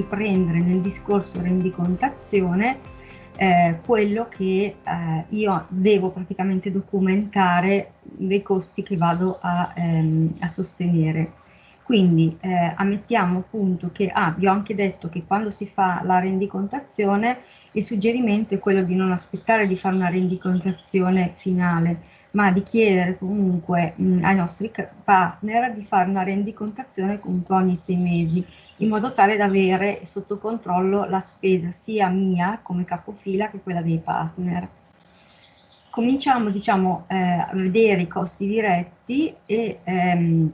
riprendere nel discorso rendicontazione eh, quello che eh, io devo praticamente documentare dei costi che vado a, ehm, a sostenere. Quindi eh, ammettiamo appunto che, ah, vi ho anche detto che quando si fa la rendicontazione il suggerimento è quello di non aspettare di fare una rendicontazione finale, ma di chiedere comunque mh, ai nostri partner di fare una rendicontazione comunque ogni sei mesi, in modo tale da avere sotto controllo la spesa sia mia come capofila che quella dei partner. Cominciamo diciamo, eh, a vedere i costi diretti e ehm,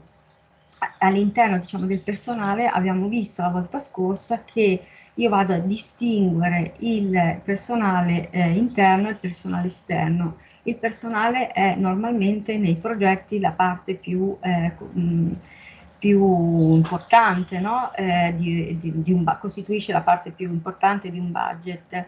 all'interno diciamo, del personale abbiamo visto la volta scorsa che io vado a distinguere il personale eh, interno e il personale esterno. Il personale è normalmente nei progetti la parte più, eh, mh, più importante, no? eh, di, di, di un, costituisce la parte più importante di un budget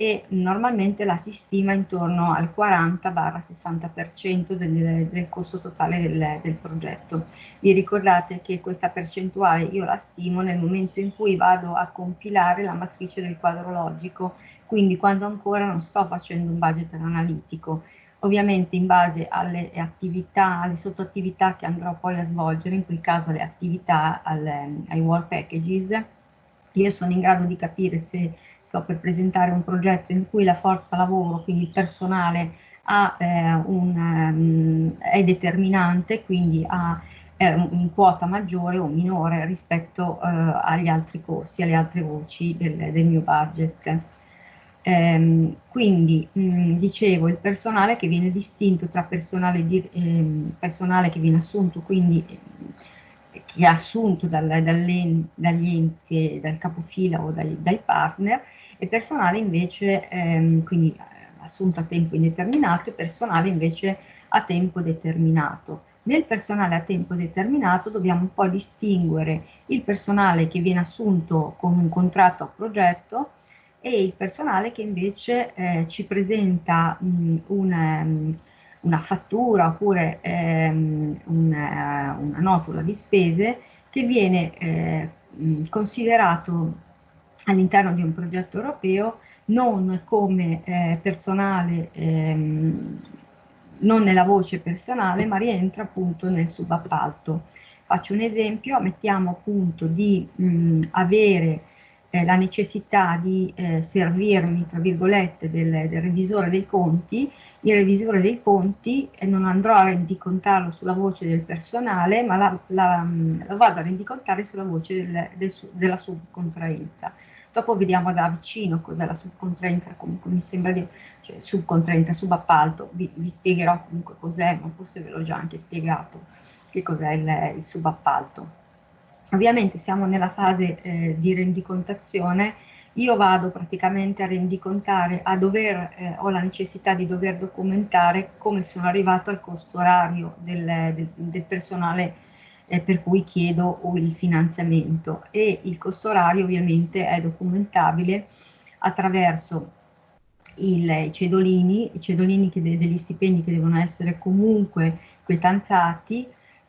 e normalmente la si stima intorno al 40-60% del, del, costo totale del, del, progetto. Vi ricordate che questa percentuale io la stimo nel momento in cui vado a compilare la matrice del quadro logico, quindi quando ancora non sto facendo un budget analitico. Ovviamente in base alle attività, alle sottoattività che andrò poi a svolgere, in quel caso le attività al, ai work packages, io sono in grado di capire se sto per presentare un progetto in cui la forza lavoro, quindi il personale, ha, eh, un, um, è determinante, quindi ha eh, in quota maggiore o minore rispetto eh, agli altri corsi, alle altre voci del, del mio budget. Ehm, quindi mh, dicevo il personale che viene distinto tra personale, di, eh, personale che viene assunto quindi che è assunto dal, dagli enti, dal capofila o dai, dai partner, e personale invece, ehm, quindi eh, assunto a tempo indeterminato e personale invece a tempo determinato. Nel personale a tempo determinato dobbiamo un po' distinguere il personale che viene assunto con un contratto a progetto e il personale che invece eh, ci presenta mh, un, um, una fattura oppure ehm, una, eh, una, notula di spese che viene eh, considerato all'interno di un progetto europeo non come eh, personale, ehm, non nella voce personale, ma rientra appunto nel subappalto. Faccio un esempio, mettiamo appunto di mh, avere eh, la necessità di eh, servirmi, tra virgolette, del, del, revisore dei conti, il revisore dei conti eh, non andrò a rendicontarlo sulla voce del personale, ma la, la vado a rendicontare sulla voce del, del, della subcontraenza. Dopo vediamo da vicino cos'è la subcontraenza, comunque mi sembra di, cioè subcontraenza, subappalto, vi, vi spiegherò comunque cos'è, ma forse ve l'ho già anche spiegato che cos'è il, il subappalto. Ovviamente siamo nella fase eh, di rendicontazione, io vado praticamente a rendicontare, a dover, eh, ho la necessità di dover documentare come sono arrivato al costo orario del, del, del personale eh, per cui chiedo il finanziamento. E il costo orario ovviamente è documentabile attraverso i cedolini, i cedolini che, degli stipendi che devono essere comunque quetanzati,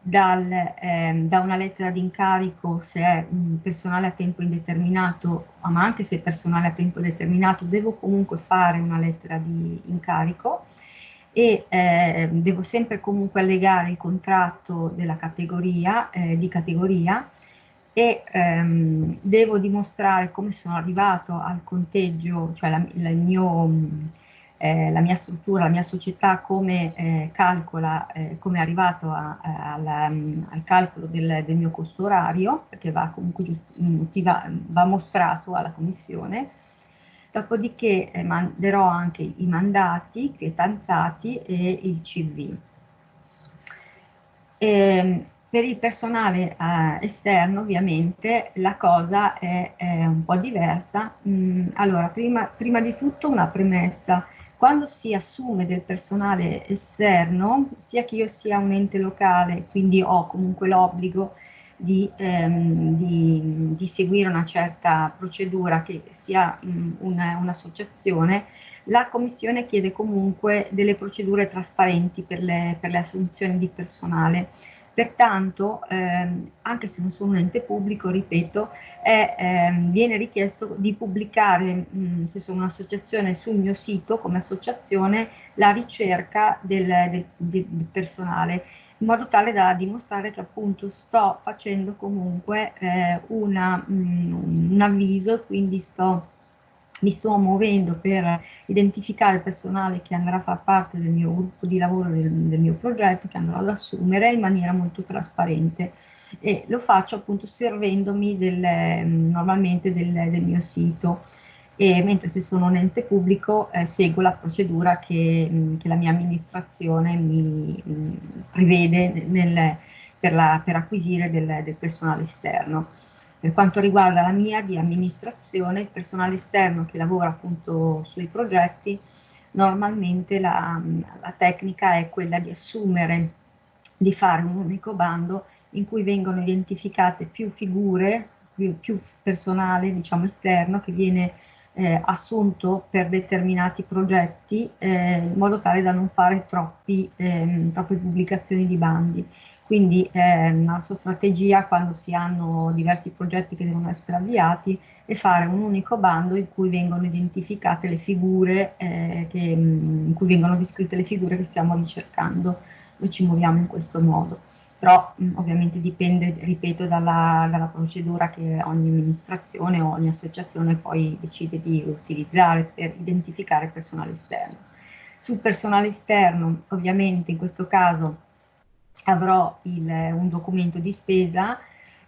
dal, eh, da una lettera di incarico se è un personale a tempo indeterminato, ma anche se è personale a tempo determinato, devo comunque fare una lettera di incarico e eh, devo sempre comunque allegare il contratto della categoria, eh, di categoria e ehm, devo dimostrare come sono arrivato al conteggio, cioè la, la, il mio eh, la mia struttura, la mia società come eh, calcola, eh, come è arrivato a, a, alla, mm, al calcolo del, del, mio costo orario, perché va comunque mm, va, va mostrato alla commissione, dopodiché eh, manderò anche i mandati cretanzati e il CV. E, ehm, per il personale eh, esterno ovviamente la cosa è, è un po' diversa. Mm, allora, prima, prima di tutto una premessa quando si assume del personale esterno, sia che io sia un ente locale, quindi ho comunque l'obbligo di, ehm, di, di, seguire una certa procedura che sia un'associazione, un la Commissione chiede comunque delle procedure trasparenti per le, per le assunzioni di personale Pertanto, ehm, anche se non sono un ente pubblico, ripeto, è, ehm, viene richiesto di pubblicare, mh, se sono un'associazione, sul mio sito come associazione la ricerca del, del, del, personale, in modo tale da dimostrare che appunto sto facendo comunque eh, una, mh, un avviso, quindi sto mi sto muovendo per identificare il personale che andrà a far parte del mio gruppo di lavoro, del, del mio progetto, che andrò ad assumere in maniera molto trasparente e lo faccio appunto servendomi del, normalmente del, del, mio sito e mentre se sono un ente pubblico eh, seguo la procedura che, che, la mia amministrazione mi mh, prevede nel, per, la, per, acquisire del, del personale esterno. Per quanto riguarda la mia di amministrazione, il personale esterno che lavora appunto sui progetti, normalmente la, la tecnica è quella di assumere, di fare un unico bando in cui vengono identificate più figure, più, più personale diciamo esterno che viene eh, assunto per determinati progetti eh, in modo tale da non fare troppi, ehm, troppe pubblicazioni di bandi. Quindi eh, la nostra strategia quando si hanno diversi progetti che devono essere avviati è fare un unico bando in cui vengono identificate le figure, eh, che, in cui vengono descritte le figure che stiamo ricercando. Noi ci muoviamo in questo modo. Però mh, ovviamente dipende, ripeto, dalla, dalla procedura che ogni amministrazione o ogni associazione poi decide di utilizzare per identificare il personale esterno. Sul personale esterno, ovviamente in questo caso avrò il, un documento di spesa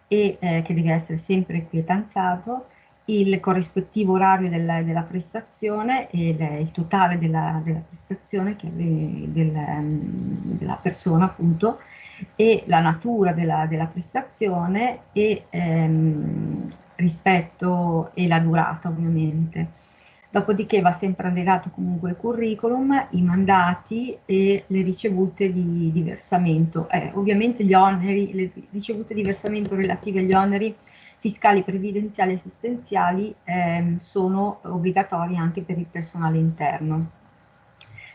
e, eh, che deve essere sempre quietanzato, il corrispettivo orario della, della prestazione e il, il totale della, della, prestazione che, del, della persona appunto e la natura della, della prestazione e ehm, rispetto e la durata ovviamente. Dopodiché va sempre allegato comunque il curriculum, i mandati e le ricevute di, di versamento. Eh, ovviamente gli oneri, le ricevute di versamento relative agli oneri fiscali, previdenziali e assistenziali eh, sono obbligatori anche per il personale interno.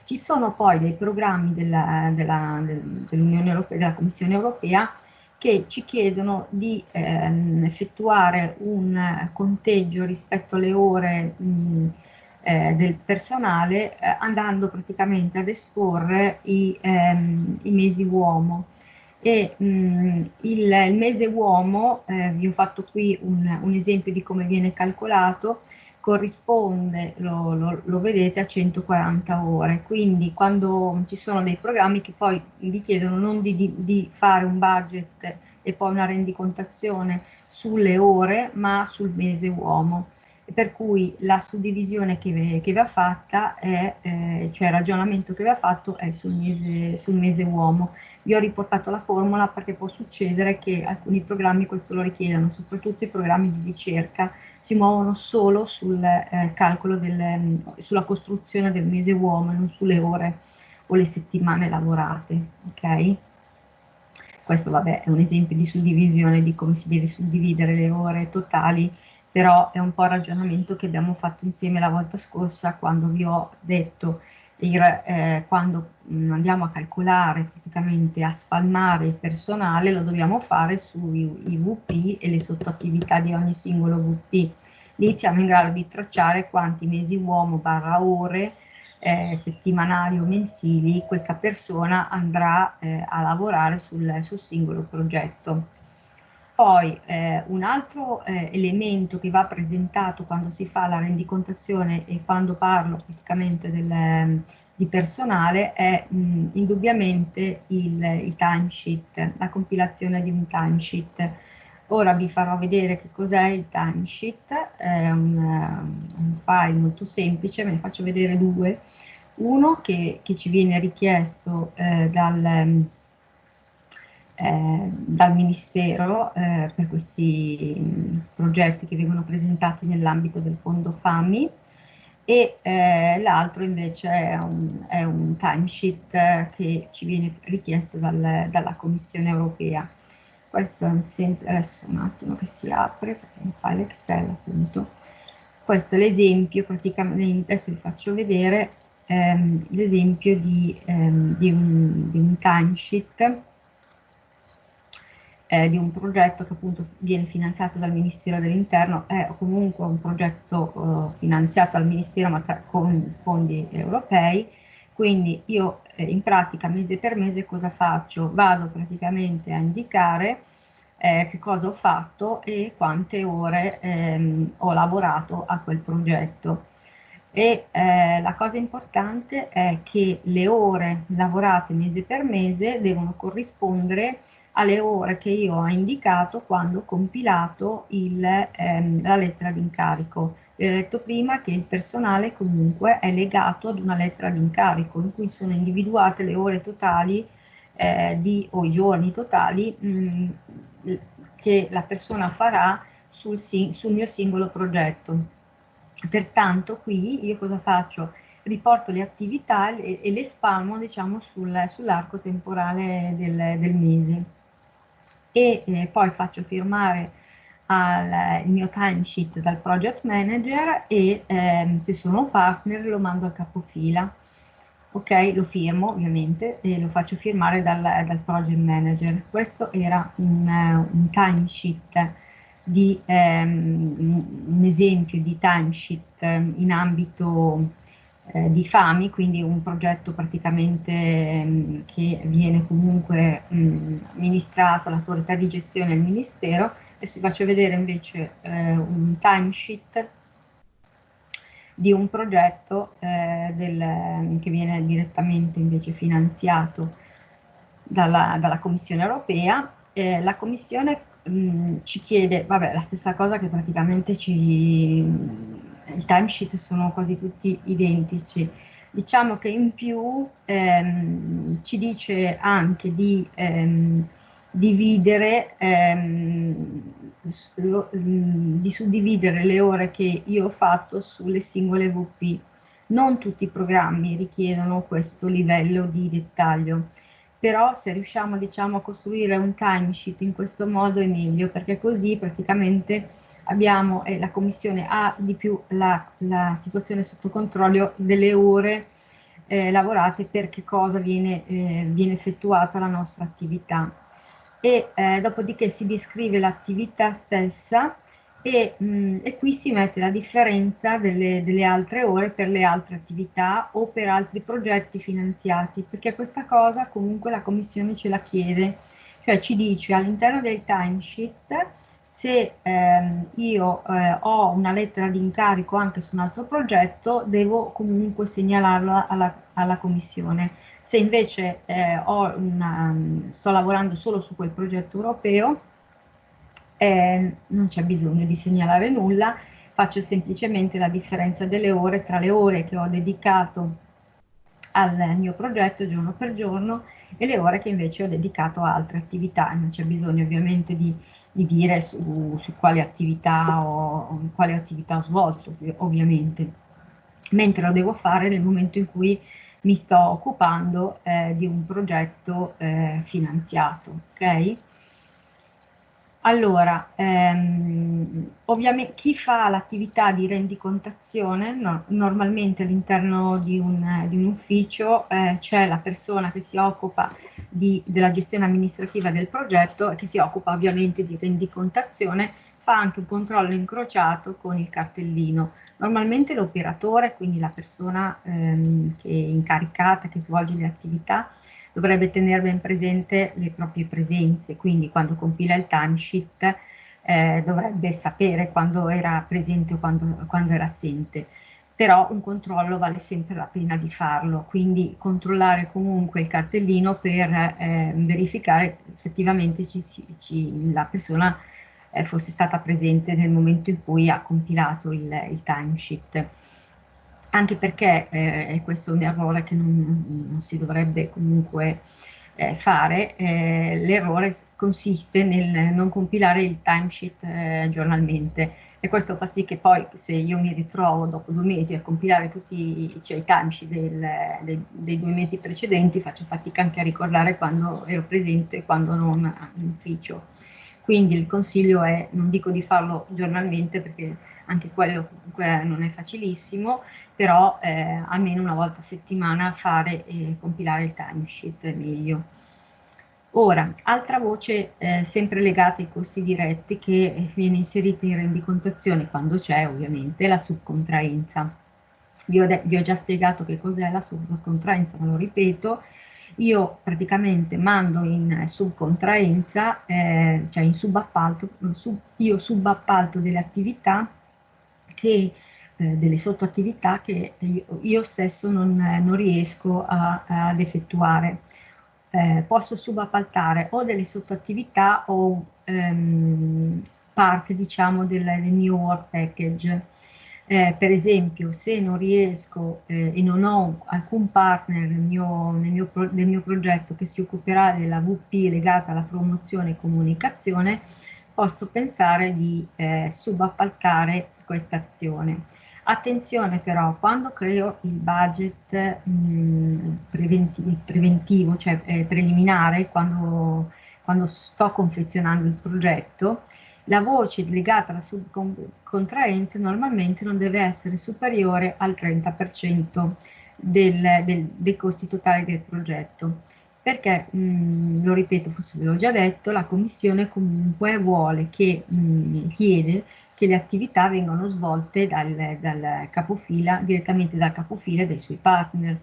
Ci sono poi dei programmi dell'Unione dell Europea, della Commissione Europea che ci chiedono di ehm, effettuare un conteggio rispetto alle ore mh, eh, del personale eh, andando praticamente ad esporre i, ehm, i mesi uomo. E mh, il, il, mese uomo, eh, vi ho fatto qui un, un, esempio di come viene calcolato, corrisponde, lo, lo, lo, vedete, a 140 ore. Quindi quando ci sono dei programmi che poi vi chiedono non di, di, di fare un budget e poi una rendicontazione sulle ore, ma sul mese uomo per cui la suddivisione che, che va fatta è, eh, cioè il ragionamento che va fatto è sul mese, sul mese uomo. Io ho riportato la formula perché può succedere che alcuni programmi questo lo richiedano, soprattutto i programmi di ricerca si muovono solo sul eh, calcolo del, sulla costruzione del mese uomo, non sulle ore o le settimane lavorate, ok? Questo vabbè è un esempio di suddivisione di come si deve suddividere le ore totali però è un po' il ragionamento che abbiamo fatto insieme la volta scorsa quando vi ho detto il, eh, quando mh, andiamo a calcolare praticamente a spalmare il personale lo dobbiamo fare sui VP e le sottoattività di ogni singolo VP lì siamo in grado di tracciare quanti mesi uomo barra ore eh, settimanali o mensili questa persona andrà eh, a lavorare sul, sul singolo progetto poi eh, un altro eh, elemento che va presentato quando si fa la rendicontazione e quando parlo praticamente del, ehm, di personale è mh, indubbiamente il, il timesheet, la compilazione di un timesheet. Ora vi farò vedere che cos'è il timesheet, è un, un, file molto semplice, ve ne faccio vedere due. Uno che, che ci viene richiesto eh, dal eh, dal Ministero eh, per questi mh, progetti che vengono presentati nell'ambito del fondo FAMI e eh, l'altro invece è un, è un timesheet che ci viene richiesto dal, dalla Commissione europea. Questo è un, adesso un attimo che si apre, perché è un file Excel appunto. Questo è l'esempio, praticamente adesso vi faccio vedere ehm, l'esempio di, ehm, di, un, di un timesheet eh, di un progetto che appunto viene finanziato dal Ministero dell'Interno, è comunque un progetto eh, finanziato dal Ministero ma con fondi europei, quindi io eh, in pratica mese per mese cosa faccio? Vado praticamente a indicare eh, che cosa ho fatto e quante ore ehm, ho lavorato a quel progetto. E eh, la cosa importante è che le ore lavorate mese per mese devono corrispondere alle ore che io ho indicato quando ho compilato il, ehm, la lettera d'incarico. Vi ho detto prima che il personale comunque è legato ad una lettera d'incarico in cui sono individuate le ore totali eh, di, o i giorni totali mh, mm, che la persona farà sul, sul mio singolo progetto. Pertanto qui io cosa faccio? Riporto le attività e, le spalmo diciamo, sul, sull'arco temporale del, del mese e eh, poi faccio firmare al, il mio timesheet dal project manager e ehm, se sono partner lo mando al capofila. Ok? Lo firmo ovviamente e lo faccio firmare dal, dal project manager. Questo era un, un timesheet di ehm, un esempio di timesheet in ambito eh, di FAMI, quindi un progetto praticamente mh, mm, che viene comunque mh, mm, amministrato all'autorità di gestione del Ministero. Adesso vi faccio vedere invece eh, un timesheet di un progetto eh, del, che viene direttamente invece finanziato dalla, dalla Commissione europea. Eh, la Commissione mh, ci chiede, vabbè, la stessa cosa che praticamente ci, il timesheet sono quasi tutti identici. Diciamo che in più ehm, ci dice anche di ehm, dividere, ehm, lo, di suddividere le ore che io ho fatto sulle singole VP. Non tutti i programmi richiedono questo livello di dettaglio però se riusciamo diciamo, a costruire un timesheet in questo modo è meglio, perché così praticamente abbiamo, e la Commissione ha di più la, la situazione sotto controllo delle ore eh, lavorate per che cosa viene, eh, viene effettuata la nostra attività. E eh, dopodiché si descrive l'attività stessa e, mh, mm, e, qui si mette la differenza delle, delle, altre ore per le altre attività o per altri progetti finanziati, perché questa cosa comunque la Commissione ce la chiede, cioè ci dice all'interno del timesheet se ehm, io eh, ho una lettera di incarico anche su un altro progetto, devo comunque segnalarlo alla, alla Commissione. Se invece eh, una, sto lavorando solo su quel progetto europeo, eh, non c'è bisogno di segnalare nulla, faccio semplicemente la differenza delle ore tra le ore che ho dedicato al mio progetto giorno per giorno e le ore che invece ho dedicato a altre attività. Non c'è bisogno ovviamente di, di dire su, su, quali attività ho, quali attività ho svolto, ovviamente, mentre lo devo fare nel momento in cui mi sto occupando eh, di un progetto eh, finanziato. Okay? Allora, ehm, ovviamente chi fa l'attività di rendicontazione, no, normalmente all'interno di, di un, ufficio eh, c'è la persona che si occupa di, della gestione amministrativa del progetto e che si occupa ovviamente di rendicontazione, fa anche un controllo incrociato con il cartellino. Normalmente l'operatore, quindi la persona ehm, che è incaricata, che svolge le attività, dovrebbe tenere ben presente le proprie presenze, quindi quando compila il timesheet eh, dovrebbe sapere quando era presente o quando, quando era assente. Però un controllo vale sempre la pena di farlo, quindi controllare comunque il cartellino per eh, verificare effettivamente ci, ci, la persona eh, fosse stata presente nel momento in cui ha compilato il, il timesheet anche perché eh, questo è un errore che non, non si dovrebbe comunque eh, fare, eh, l'errore consiste nel non compilare il timesheet eh, giornalmente e questo fa sì che poi se io mi ritrovo dopo due mesi a compilare tutti cioè, i timesheet del, dei, dei, due mesi precedenti faccio fatica anche a ricordare quando ero presente e quando non in ufficio. Quindi il consiglio è, non dico di farlo giornalmente perché anche quello comunque non è facilissimo, però eh, almeno una volta a settimana fare e compilare il timesheet è meglio. Ora, altra voce eh, sempre legata ai costi diretti che viene inserita in rendicontazione quando c'è ovviamente la subcontraenza. Vi ho, vi ho già spiegato che cos'è la subcontraenza, ma lo ripeto, io praticamente mando in subcontraenza, eh, cioè in subappalto, sub, io subappalto delle attività che eh, delle sottoattività che io, io stesso non, non riesco a, ad effettuare. Eh, posso subappaltare o delle sottoattività o ehm, parte diciamo del, del mio work package. Eh, per esempio, se non riesco eh, e non ho alcun partner nel mio, nel, mio pro, nel mio, progetto che si occuperà della VP legata alla promozione e comunicazione, posso pensare di eh, subappaltare questa azione. Attenzione però, quando creo il budget mh, preventi preventivo, cioè eh, preliminare, quando, quando sto confezionando il progetto, la voce legata alla subcontraenza normalmente non deve essere superiore al 30% del, del, dei costi totali del progetto. Perché, mh, lo ripeto, forse ve l'ho già detto, la Commissione comunque vuole che, mh, chiede che le attività vengano svolte dal, dal capofila, direttamente dal capofila e dai suoi partner.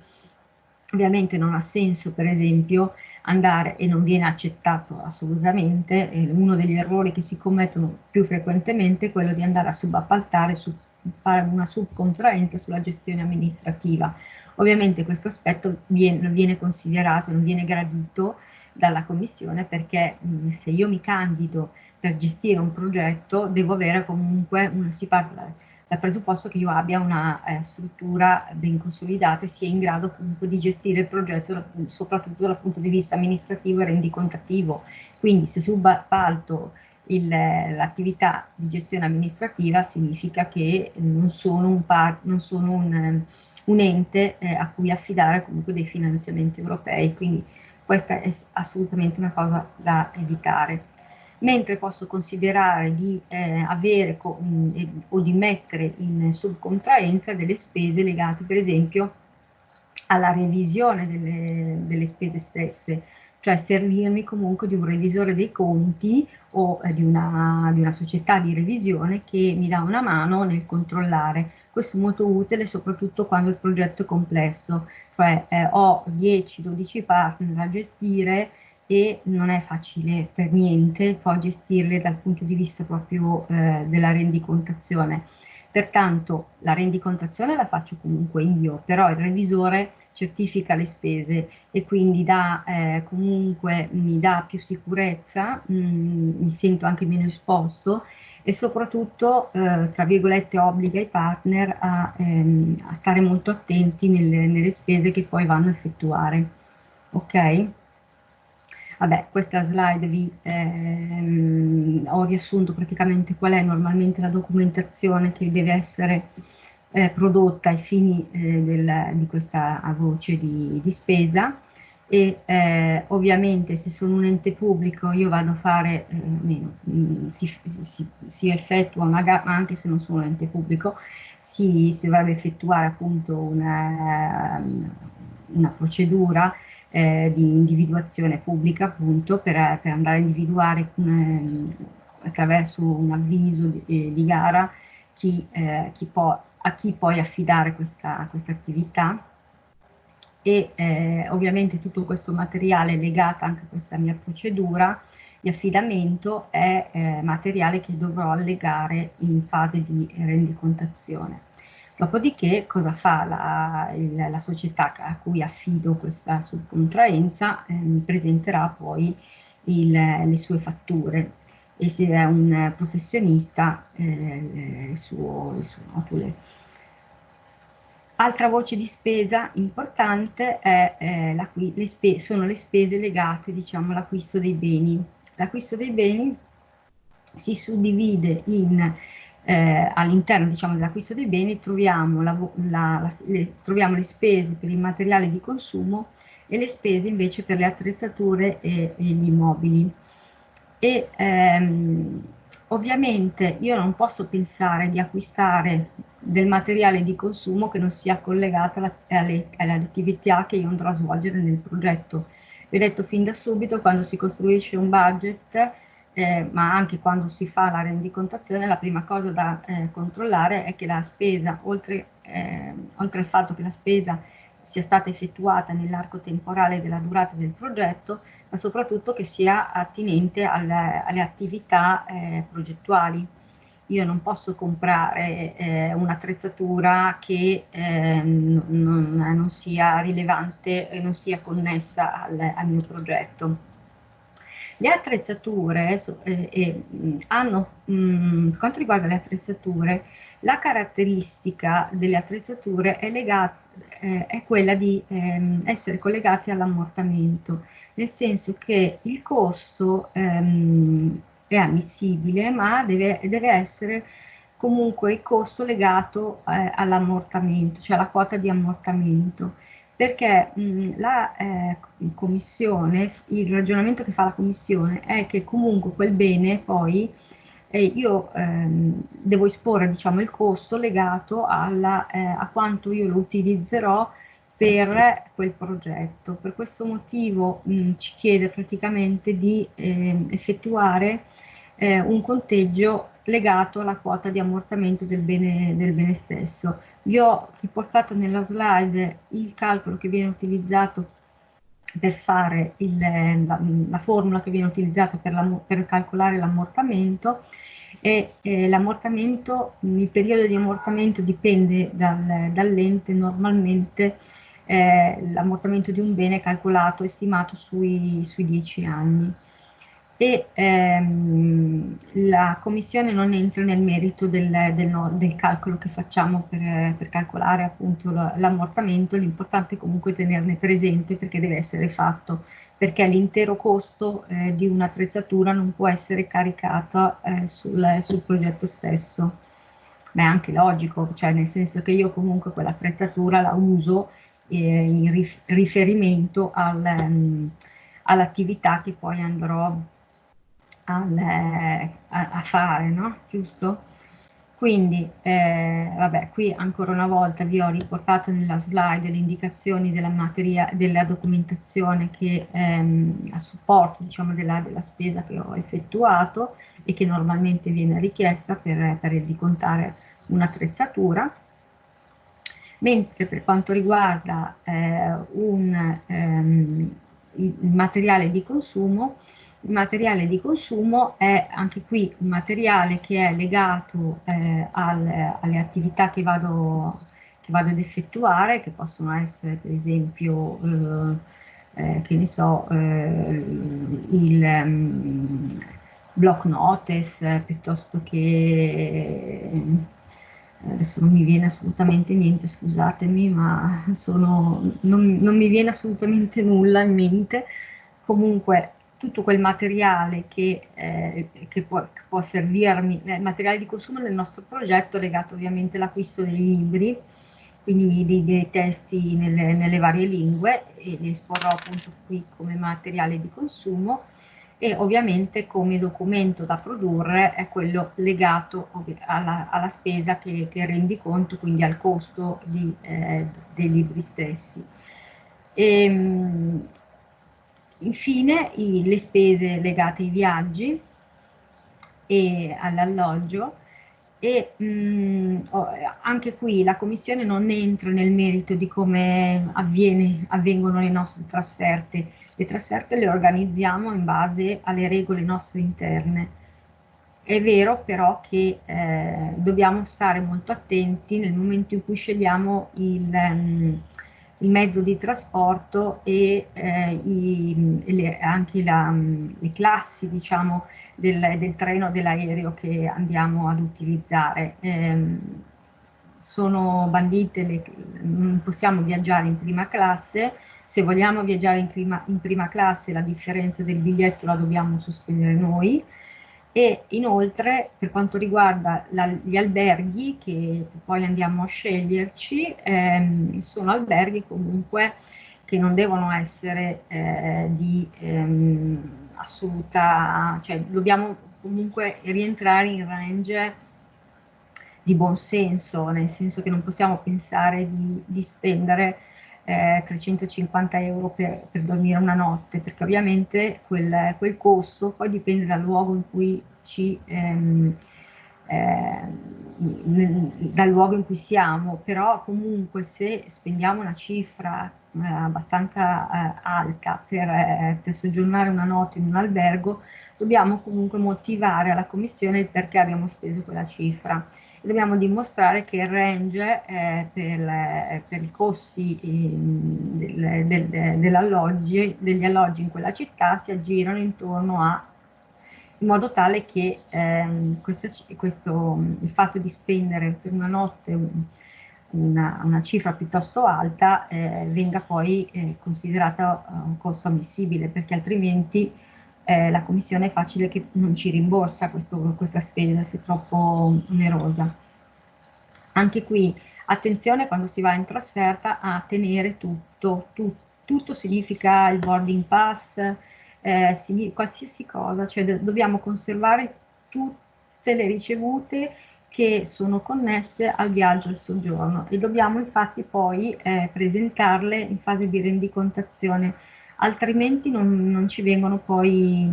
Ovviamente non ha senso, per esempio, andare, e non viene accettato assolutamente, eh, uno degli errori che si commettono più frequentemente è quello di andare a subappaltare, su, fare una subcontraenza sulla gestione amministrativa. Ovviamente questo aspetto viene, non viene considerato, non viene gradito dalla Commissione perché mh, se io mi candido per gestire un progetto devo avere comunque, una, si parla dal presupposto che io abbia una eh, struttura ben consolidata e sia in grado comunque di gestire il progetto soprattutto dal punto di vista amministrativo e rendicontativo. Quindi se subappalto l'attività di gestione amministrativa significa che non sono un, par, non sono un, un ente eh, a cui affidare comunque dei finanziamenti europei, quindi questa è assolutamente una cosa da evitare mentre posso considerare di eh, avere in, o di mettere in subcontraenza delle spese legate per esempio alla revisione delle, delle spese stesse, cioè servirmi comunque di un revisore dei conti o eh, di, una, di, una, società di revisione che mi dà una mano nel controllare. Questo è molto utile soprattutto quando il progetto è complesso, cioè eh, ho 10-12 partner da gestire e non è facile per niente poi gestirle dal punto di vista proprio eh, della rendicontazione. Pertanto la rendicontazione la faccio comunque io, però il revisore certifica le spese e quindi dà, eh, comunque mi dà più sicurezza, mh, mm, mi sento anche meno esposto e soprattutto, eh, tra virgolette, obbliga i partner a, ehm, a stare molto attenti nelle, nelle spese che poi vanno a effettuare. Ok? Vabbè, questa slide vi ehm, ho riassunto praticamente qual è normalmente la documentazione che deve essere eh, prodotta ai fini eh, del, di questa voce di, di spesa. E eh, ovviamente se sono un ente pubblico io vado a fare, eh, meno, mm, si, si, si, effettua una gara, anche se non sono un ente pubblico, si, dovrebbe effettuare appunto una, una procedura eh, di individuazione pubblica appunto per, per andare a individuare um, attraverso un avviso di, eh, di gara chi, eh, chi può, a chi poi affidare questa, questa attività e eh, ovviamente tutto questo materiale legato anche a questa mia procedura di affidamento è eh, materiale che dovrò allegare in fase di rendicontazione. Dopodiché cosa fa la, il, la società a cui affido questa subcontraenza? Eh, presenterà poi il, le sue fatture e se è un professionista eh, il suo, il suo notule. Altra voce di spesa importante è, eh, le spe sono le spese legate diciamo, all'acquisto dei beni. L'acquisto dei beni si suddivide in eh, all'interno diciamo, dell'acquisto dei beni troviamo, la, la, la, le, troviamo, le, spese per il materiale di consumo e le spese invece per le attrezzature e, e gli immobili. E, ehm, ovviamente io non posso pensare di acquistare del materiale di consumo che non sia collegato alle, alle, alle attività che io andrò a svolgere nel progetto Vi ho detto fin da subito, quando si costruisce un budget, eh, ma anche quando si fa la rendicontazione, la prima cosa da eh, controllare è che la spesa, oltre, eh, oltre al fatto che la spesa sia stata effettuata nell'arco temporale della durata del progetto, ma soprattutto che sia attinente alle, alle attività eh, progettuali. Io non posso comprare eh, un'attrezzatura che eh, non, non, sia rilevante e non sia connessa al, al mio progetto. Le attrezzature eh, eh, hanno, mh, quanto riguarda le attrezzature, la caratteristica delle attrezzature è, legata, eh, è quella di ehm, essere collegate all'ammortamento, nel senso che il costo ehm, è ammissibile, ma deve, deve, essere comunque il costo legato eh, all'ammortamento, cioè alla quota di ammortamento perché mh, la eh, commissione, il ragionamento che fa la commissione è che comunque quel bene poi eh, io ehm, devo esporre diciamo, il costo legato alla, eh, a quanto io lo utilizzerò per quel progetto. Per questo motivo mh, ci chiede praticamente di ehm, effettuare eh, un conteggio legato alla quota di ammortamento del bene, del bene stesso. Vi ho riportato nella slide il calcolo che viene utilizzato per fare il, la, la, formula che viene utilizzata per, la, per calcolare l'ammortamento e eh, l'ammortamento, il periodo di ammortamento dipende dal, dall'ente, normalmente eh, l'ammortamento di un bene è calcolato, estimato sui, sui 10 anni e ehm, la Commissione non entra nel merito del, del, del calcolo che facciamo per, per calcolare appunto l'ammortamento, l'importante è comunque tenerne presente perché deve essere fatto, perché l'intero costo eh, di un'attrezzatura non può essere caricato eh, sul, sul, progetto stesso. Ma è anche logico, cioè nel senso che io comunque quell'attrezzatura la uso eh, in riferimento al, um, all'attività che poi andrò a, a, fare, no? Giusto? Quindi, eh, vabbè, qui ancora una volta vi ho riportato nella slide le indicazioni della, materia, della documentazione che ehm, a supporto diciamo, della, della, spesa che ho effettuato e che normalmente viene richiesta per, per ricontare un'attrezzatura. Mentre per quanto riguarda eh, un, ehm, il materiale di consumo, il materiale di consumo è anche qui un materiale che è legato eh, al, alle attività che vado, che vado, ad effettuare, che possono essere per esempio, eh, eh, che ne so, eh, il um, block notice, piuttosto che adesso non mi viene assolutamente niente, scusatemi, ma sono, non, non, mi viene assolutamente nulla in mente. Comunque tutto quel materiale che, eh, che, può, che può, servirmi, eh, materiale di consumo nel nostro progetto legato ovviamente all'acquisto dei libri, quindi dei, dei testi nelle, nelle, varie lingue e li esporrò appunto qui come materiale di consumo e ovviamente come documento da produrre è quello legato alla, alla spesa che, che, rendi conto, quindi al costo di, eh, dei libri stessi. E, ehm, Infine i, le spese legate ai viaggi e all'alloggio e mh, mm, anche qui la Commissione non entra nel merito di come avviene, avvengono le nostre trasferte. Le trasferte le organizziamo in base alle regole nostre interne. È vero però che eh, dobbiamo stare molto attenti nel momento in cui scegliamo il, um, il mezzo di trasporto e eh, i, le, anche la, le classi diciamo, del, del treno dell'aereo che andiamo ad utilizzare. Eh, sono bandite, le, possiamo viaggiare in prima classe, se vogliamo viaggiare in prima, in prima classe la differenza del biglietto la dobbiamo sostenere noi, e inoltre per quanto riguarda la, gli alberghi che poi andiamo a sceglierci, ehm, sono alberghi comunque che non devono essere eh, di ehm, assoluta, cioè dobbiamo comunque rientrare in range di buon senso, nel senso che non possiamo pensare di, di spendere eh, 350 euro per, per, dormire una notte, perché ovviamente quel, quel, costo poi dipende dal luogo in cui ci... Ehm, eh, dal luogo in cui siamo, però comunque se spendiamo una cifra eh, abbastanza eh, alta per, eh, per, soggiornare una notte in un albergo, dobbiamo comunque motivare alla commissione il perché abbiamo speso quella cifra dobbiamo dimostrare che il range eh, per, per, i costi eh, degli alloggi in quella città si aggirano intorno a in modo tale che ehm, questo, questo, il fatto di spendere per una notte una, una cifra piuttosto alta eh, venga poi eh, considerata un costo ammissibile perché altrimenti eh, la commissione è facile che non ci rimborsa questo, questa spesa se troppo onerosa. Anche qui attenzione quando si va in trasferta a tenere tutto, tu, tutto significa il boarding pass, eh, qualsiasi cosa, cioè dobbiamo conservare tutte le ricevute che sono connesse al viaggio al soggiorno e dobbiamo infatti poi eh, presentarle in fase di rendicontazione altrimenti non, non ci vengono poi,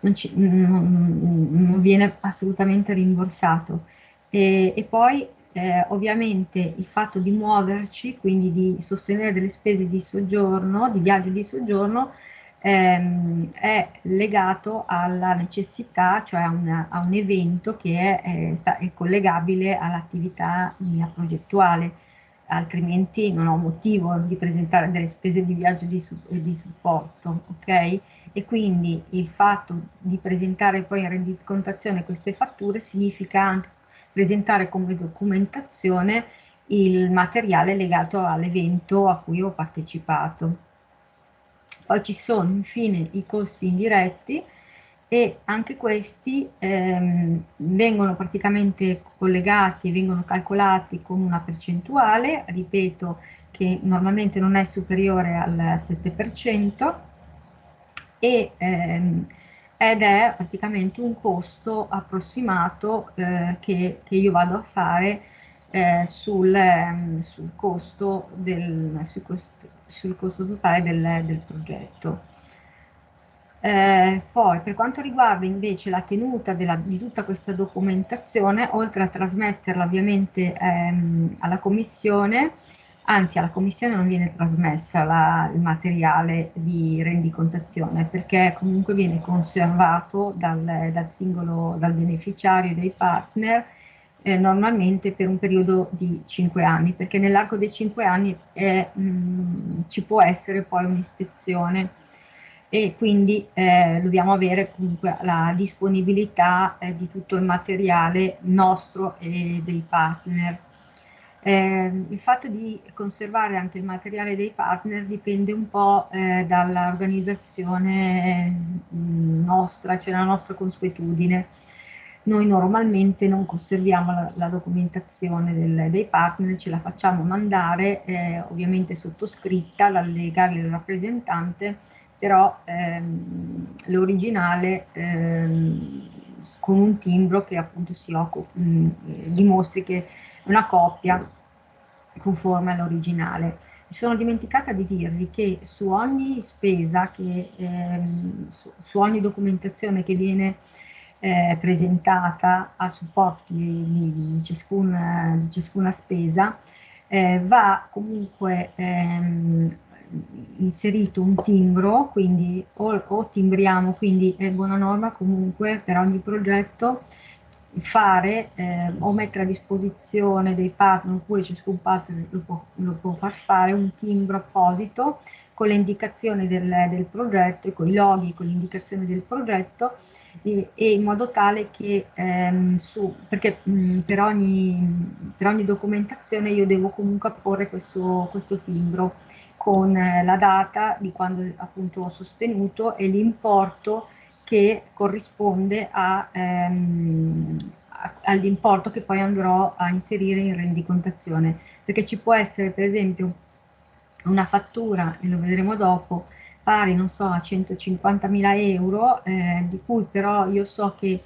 non, ci, non, non viene assolutamente rimborsato. E, e poi eh, ovviamente il fatto di muoverci, quindi di sostenere delle spese di soggiorno, di viaggio di soggiorno, ehm, è legato alla necessità, cioè a, una, a un evento che è, è, è collegabile all'attività mia progettuale altrimenti non ho motivo di presentare delle spese di viaggio di, di supporto, ok? E quindi il fatto di presentare poi in rendicontazione queste fatture significa anche presentare come documentazione il materiale legato all'evento a cui ho partecipato. Poi ci sono infine i costi indiretti, e anche questi ehm, vengono praticamente collegati, vengono calcolati con una percentuale, ripeto che normalmente non è superiore al 7% e, ehm, ed è praticamente un costo approssimato eh, che, che, io vado a fare eh, sul, ehm, sul, costo del, sul, costo, sul costo totale del, del progetto. Eh, poi per quanto riguarda invece la tenuta della, di tutta questa documentazione, oltre a trasmetterla ovviamente ehm, alla commissione, anzi alla commissione non viene trasmessa la, il materiale di rendicontazione perché comunque viene conservato dal, dal singolo, dal beneficiario dei partner eh, normalmente per un periodo di 5 anni, perché nell'arco dei 5 anni eh, mh, ci può essere poi un'ispezione e quindi eh, dobbiamo avere comunque la disponibilità eh, di tutto il materiale nostro e dei partner. Eh, il fatto di conservare anche il materiale dei partner dipende un po' eh, dall'organizzazione mm, nostra, cioè la nostra consuetudine. Noi normalmente non conserviamo la, la documentazione del, dei partner, ce la facciamo mandare, eh, ovviamente sottoscritta dal legale del rappresentante, però ehm, l'originale ehm, con un timbro che appunto si occupa, mh, mm, dimostri che è una coppia conforme all'originale. Mi sono dimenticata di dirvi che su ogni spesa, che, ehm, su, su, ogni documentazione che viene eh, presentata a supporto di, di, ciascuna, di ciascuna, spesa, eh, va comunque ehm, inserito un timbro, quindi o, o timbriamo, quindi è buona norma comunque per ogni progetto fare eh, o mettere a disposizione dei partner oppure ciascun partner lo può, lo può far fare un timbro apposito con le indicazioni del, del progetto e con i loghi, con l'indicazione del progetto e, e, in modo tale che ehm, su, perché mh, per, ogni, per ogni documentazione io devo comunque apporre questo, questo timbro con eh, la data di quando appunto ho sostenuto e l'importo che corrisponde ehm, all'importo che poi andrò a inserire in rendicontazione, perché ci può essere per esempio una fattura, e lo vedremo dopo, pari, non so, a 150.000 euro, eh, di cui però io so che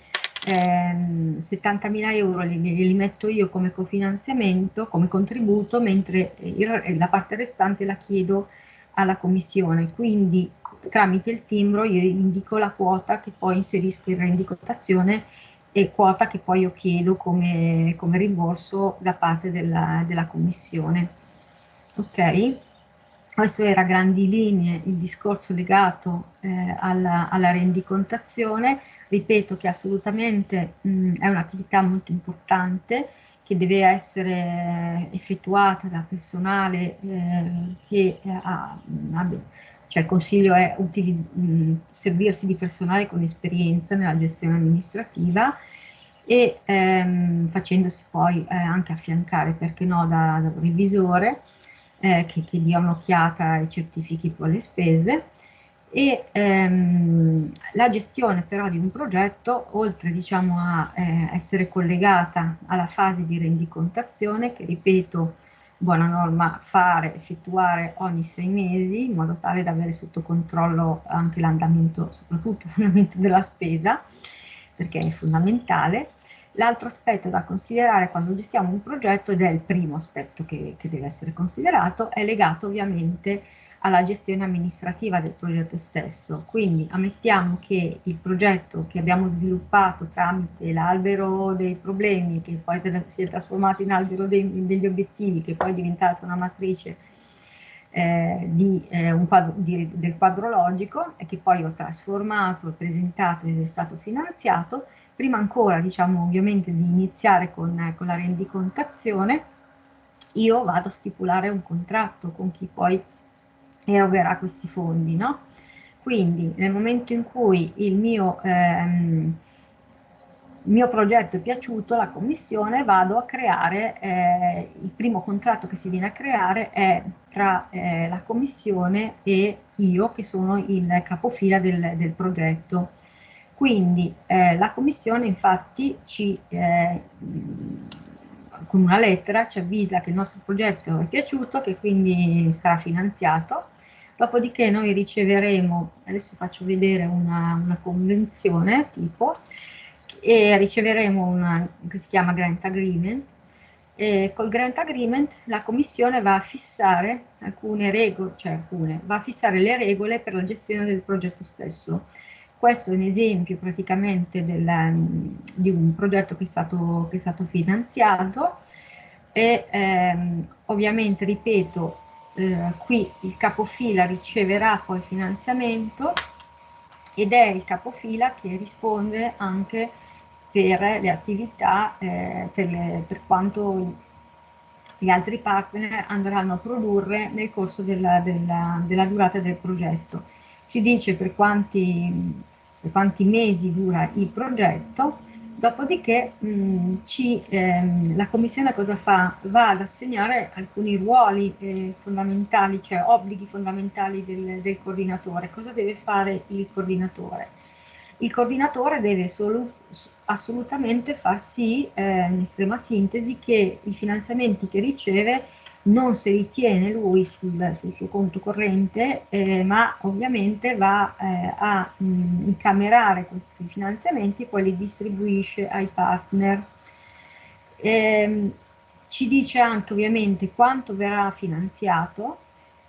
ehm, 70.000 euro li, li, metto io come cofinanziamento, come contributo, mentre il, la parte restante la chiedo alla commissione, quindi tramite il timbro io indico la quota che poi inserisco in rendicontazione e quota che poi io chiedo come, come rimborso da parte della, della commissione. Ok? Questo era a grandi linee il discorso legato eh, alla, alla, rendicontazione, ripeto che assolutamente mh, è un'attività molto importante che deve essere effettuata da personale eh, che eh, ha, ha, cioè il consiglio è utili, mh, servirsi di personale con esperienza nella gestione amministrativa e ehm, facendosi poi eh, anche affiancare, perché no, da, da un revisore eh, che, che, dia un'occhiata e certifichi le spese. E ehm, la gestione però di un progetto, oltre diciamo, a eh, essere collegata alla fase di rendicontazione, che ripeto, buona norma fare, effettuare ogni sei mesi, in modo tale da avere sotto controllo anche l'andamento, soprattutto l'andamento della spesa, perché è fondamentale, L'altro aspetto da considerare quando gestiamo un progetto, ed è il primo aspetto che, che deve essere considerato, è legato ovviamente alla gestione amministrativa del progetto stesso. Quindi ammettiamo che il progetto che abbiamo sviluppato tramite l'albero dei problemi, che poi si è trasformato in albero dei, degli obiettivi, che poi è diventato una matrice eh, di, eh, quadro, di, del quadro logico e che poi ho trasformato, presentato ed è stato finanziato, prima ancora, diciamo, ovviamente di iniziare con, con la rendicontazione, io vado a stipulare un contratto con chi poi erogherà questi fondi, no? Quindi nel momento in cui il mio, ehm, mio progetto è piaciuto, la commissione vado a creare, eh, il primo contratto che si viene a creare è tra eh, la commissione e io che sono il capofila del, del progetto. Quindi eh, la Commissione infatti ci, eh, con una lettera ci avvisa che il nostro progetto è piaciuto, che quindi sarà finanziato, dopodiché noi riceveremo, adesso faccio vedere una, una convenzione tipo, e riceveremo una che si chiama Grant Agreement, e col Grant Agreement la Commissione va a fissare alcune regole, cioè alcune, va a fissare le regole per la gestione del progetto stesso questo è un esempio praticamente del, di un progetto che è stato, che è stato finanziato e ehm, ovviamente, ripeto, eh, qui il capofila riceverà poi il finanziamento ed è il capofila che risponde anche per le attività, eh, per, le, per, quanto gli altri partner andranno a produrre nel corso della, della, della durata del progetto ci dice per quanti, per quanti mesi dura il progetto, dopodiché mh, ci, ehm, la Commissione cosa fa? Va ad assegnare alcuni ruoli eh, fondamentali, cioè obblighi fondamentali del, del, coordinatore. Cosa deve fare il coordinatore? Il coordinatore deve solo, assolutamente far sì, eh, in estrema sintesi, che i finanziamenti che riceve non se li tiene lui sul, sul suo conto corrente, eh, ma ovviamente va eh, a mh, mm, incamerare questi finanziamenti e poi li distribuisce ai partner. Eh, ci dice anche ovviamente quanto verrà finanziato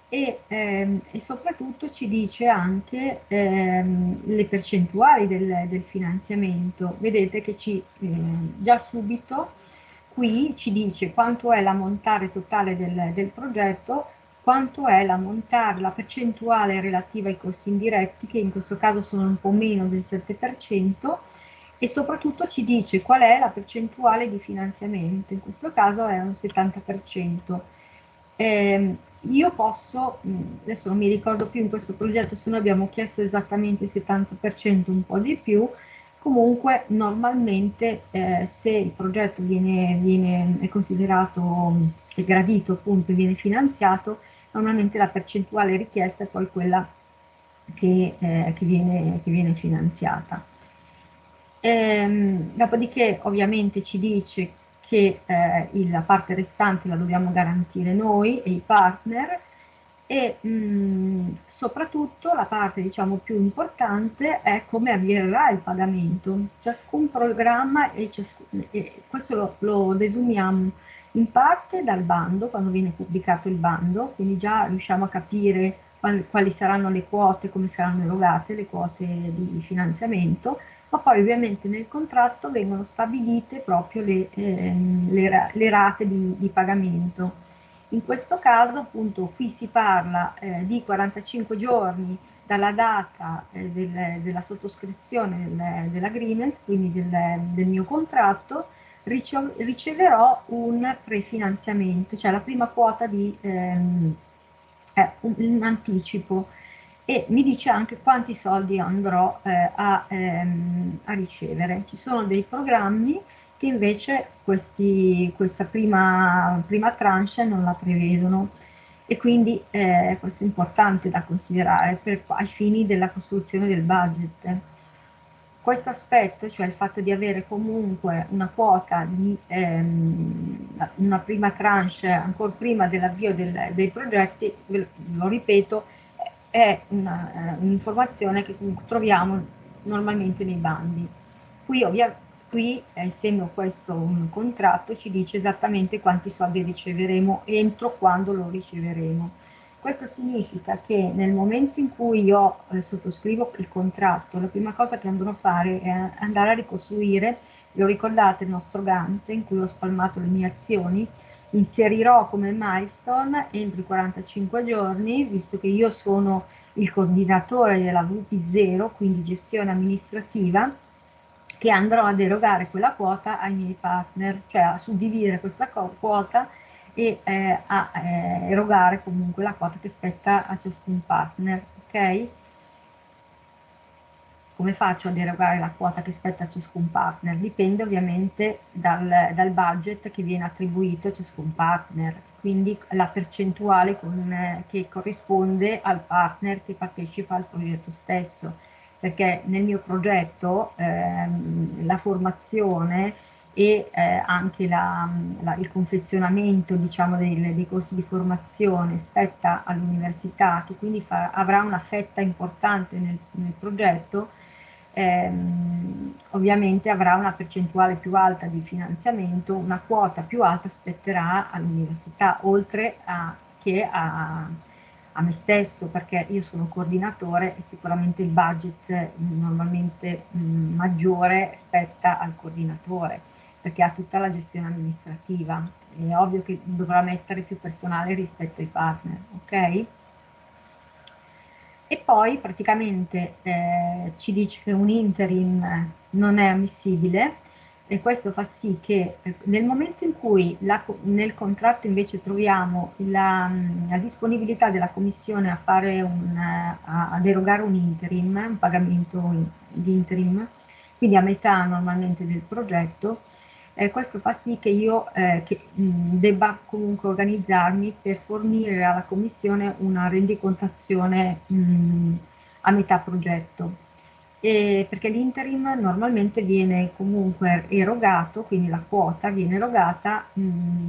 e, ehm, e soprattutto ci dice anche ehm, le percentuali del, del, finanziamento. Vedete che ci, eh, già subito qui ci dice quanto è l'ammontare totale del, del progetto, quanto è l'ammontare, la percentuale relativa ai costi indiretti, che in questo caso sono un po' meno del 7%, e soprattutto ci dice qual è la percentuale di finanziamento, in questo caso è un 70%. Eh, io posso, adesso non mi ricordo più in questo progetto se noi abbiamo chiesto esattamente il 70%, un po' di più, Comunque normalmente eh, se il progetto viene, viene, è considerato è gradito appunto e viene finanziato, normalmente la percentuale richiesta è poi quella che, eh, che, viene, che viene, finanziata. Ehm, dopodiché ovviamente ci dice che eh, la parte restante la dobbiamo garantire noi e i partner e mh, soprattutto la parte diciamo più importante è come avverrà il pagamento. Ciascun programma e, ciascun, e questo lo, lo desumiamo in parte dal bando, quando viene pubblicato il bando, quindi già riusciamo a capire quali, quali saranno le quote, come saranno erogate le quote di finanziamento, ma poi ovviamente nel contratto vengono stabilite proprio le, ehm, le, le rate di, di pagamento in questo caso appunto qui si parla eh, di 45 giorni dalla data eh, del, della sottoscrizione del, dell'agreement, quindi del, del, mio contratto, riceverò un prefinanziamento, cioè la prima quota di ehm, eh, un, anticipo e mi dice anche quanti soldi andrò eh, a, ehm, a ricevere. Ci sono dei programmi che invece questi, questa prima, prima tranche non la prevedono e quindi eh, questo è importante da considerare per, ai fini della costruzione del budget. Questo aspetto, cioè il fatto di avere comunque una quota di ehm, una prima tranche ancora prima dell'avvio del, dei progetti, lo ripeto, è eh, un'informazione un che troviamo normalmente nei bandi. Qui ovviamente Qui, essendo questo un contratto, ci dice esattamente quanti soldi riceveremo entro quando lo riceveremo. Questo significa che nel momento in cui io eh, sottoscrivo il contratto, la prima cosa che andrò a fare è andare a ricostruire, vi ricordate il nostro Gantt in cui ho spalmato le mie azioni, inserirò come milestone entro i 45 giorni, visto che io sono il coordinatore della VP0, quindi gestione amministrativa, che andrò ad erogare quella quota ai miei partner, cioè a suddividere questa quota e eh, a eh, erogare comunque la quota che spetta a ciascun partner, ok? Come faccio ad erogare la quota che spetta a ciascun partner? Dipende ovviamente dal, dal budget che viene attribuito a ciascun partner, quindi la percentuale con, eh, che corrisponde al partner che partecipa al progetto stesso perché nel mio progetto ehm, la formazione e eh, anche la, la, il confezionamento diciamo, dei, dei, corsi di formazione spetta all'università che quindi fa, avrà una fetta importante nel, nel progetto ehm, ovviamente avrà una percentuale più alta di finanziamento una quota più alta spetterà all'università oltre a, che a, a me stesso perché io sono coordinatore e sicuramente il budget normalmente mh, maggiore spetta al coordinatore perché ha tutta la gestione amministrativa. È ovvio che dovrà mettere più personale rispetto ai partner, ok? E poi praticamente eh, ci dice che un interim non è ammissibile e questo fa sì che eh, nel momento in cui la, nel contratto invece troviamo la, la, disponibilità della Commissione a fare un, a, ad erogare un interim, un pagamento di interim, quindi a metà normalmente del progetto, eh, questo fa sì che io eh, che, mh, debba comunque organizzarmi per fornire alla Commissione una rendicontazione mh, a metà progetto e perché l'interim normalmente viene comunque erogato, quindi la quota viene erogata mh,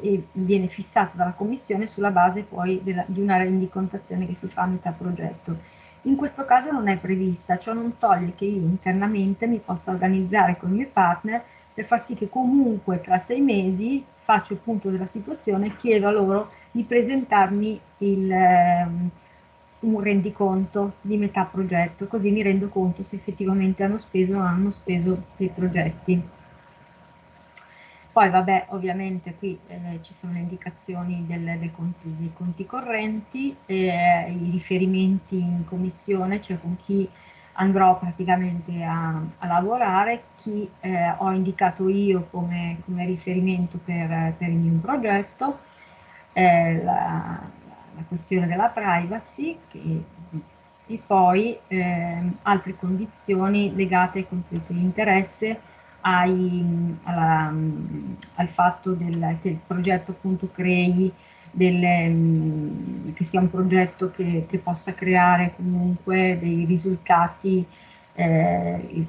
e viene fissata dalla commissione sulla base poi della, di una rendicontazione che si fa a metà progetto. In questo caso non è prevista, ciò non toglie che io internamente mi possa organizzare con i miei partner per far sì che comunque tra sei mesi faccio il punto della situazione e chiedo a loro di presentarmi il... Eh, un rendiconto di metà progetto, così mi rendo conto se effettivamente hanno speso o non hanno speso dei progetti. Poi vabbè, ovviamente qui eh, ci sono le indicazioni del, del conti, dei conti correnti, eh, i riferimenti in commissione, cioè con chi andrò praticamente a, a lavorare, chi eh, ho indicato io come, come riferimento per, per, il mio progetto, eh, la, la questione della privacy che, e poi eh, altre condizioni legate ai conflitti di interesse, ai, alla, al fatto del, che il progetto appunto crei delle, che sia un progetto che, che, possa creare comunque dei risultati eh, il,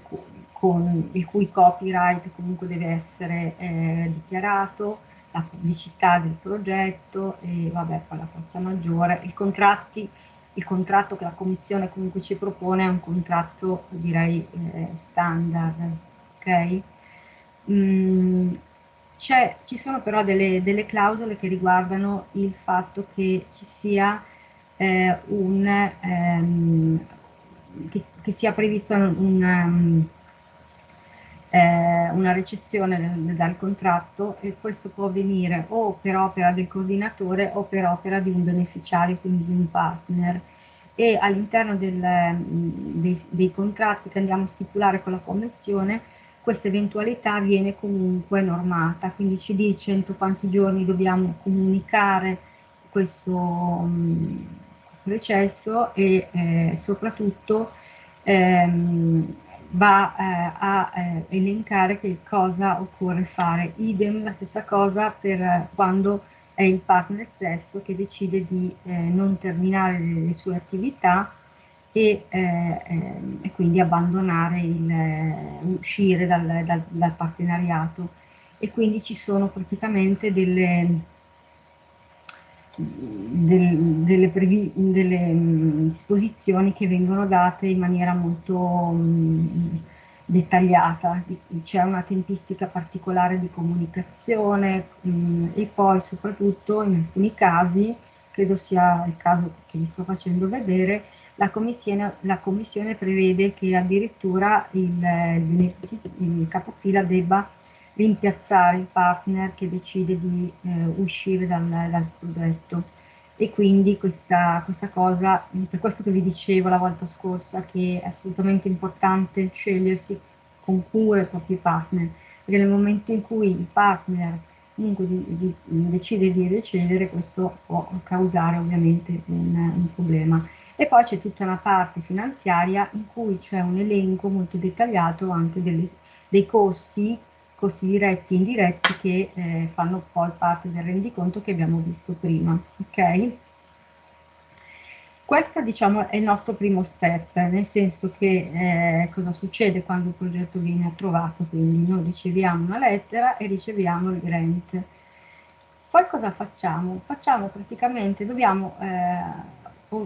con, il cui copyright comunque deve essere eh, dichiarato, la pubblicità del progetto e vabbè poi la forza maggiore, i contratti, il contratto che la Commissione comunque ci propone è un contratto direi eh, standard, ok? Mm, ci sono però delle, delle, clausole che riguardano il fatto che ci sia eh, un, ehm, che, che, sia previsto un, um, eh, una recessione dal contratto e questo può avvenire o per opera del coordinatore o per opera di un beneficiario, quindi di un partner. E all'interno dei, dei contratti che andiamo a stipulare con la Commissione, questa eventualità viene comunque normata, quindi ci dice entro quanti giorni dobbiamo comunicare questo, questo recesso e eh, soprattutto ehm, va eh, a eh, elencare che cosa occorre fare. Idem la stessa cosa per quando è il partner stesso che decide di eh, non terminare le, le, sue attività e, eh, ehm, e quindi abbandonare il, eh, uscire dal, dal, dal partenariato. E quindi ci sono praticamente delle del, delle, delle mh, disposizioni che vengono date in maniera molto mh, dettagliata, c'è una tempistica particolare di comunicazione mh, e poi soprattutto in alcuni casi, credo sia il caso che vi sto facendo vedere, la commissione, la commissione prevede che addirittura il, il, il capofila debba rimpiazzare il partner che decide di eh, uscire dal, dal, progetto. E quindi questa, questa cosa, per questo che vi dicevo la volta scorsa, che è assolutamente importante scegliersi con cura i propri partner, perché nel momento in cui il partner comunque di, di, decide di recedere, questo può causare ovviamente un, un problema. E poi c'è tutta una parte finanziaria in cui c'è un elenco molto dettagliato anche delle, dei costi costi diretti e indiretti che eh, fanno poi parte del rendiconto che abbiamo visto prima. Ok? Questo diciamo, è il nostro primo step, nel senso che eh, cosa succede quando il progetto viene approvato, quindi noi riceviamo una lettera e riceviamo il grant. Poi cosa facciamo? Facciamo praticamente, dobbiamo eh,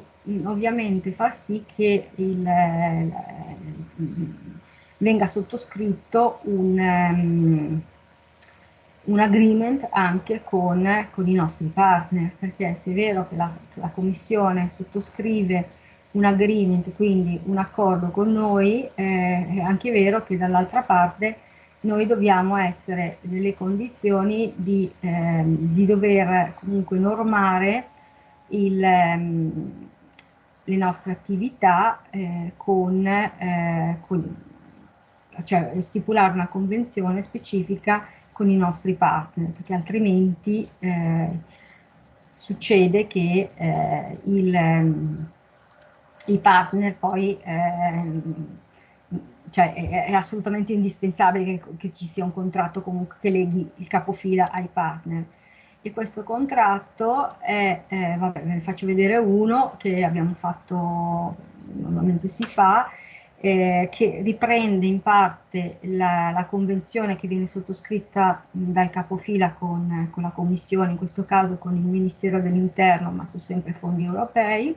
ovviamente far sì che il, eh, venga sottoscritto un, um, un agreement anche con, con, i nostri partner, perché se è vero che la, la Commissione sottoscrive un agreement, quindi un accordo con noi, eh, è anche vero che dall'altra parte noi dobbiamo essere nelle condizioni di, eh, di dover comunque normare il, ehm, le nostre attività eh, con, eh, con, cioè stipulare una convenzione specifica con i nostri partner, perché altrimenti eh, succede che eh, il, ehm, il, partner poi eh, cioè è, è, assolutamente indispensabile che, che, ci sia un contratto comunque che leghi il capofila ai partner. E questo contratto è, eh, vabbè, ve ne faccio vedere uno che abbiamo fatto, normalmente si fa, eh, che riprende in parte la, la, convenzione che viene sottoscritta dal capofila con, con, la Commissione, in questo caso con il Ministero dell'Interno, ma su sempre fondi europei,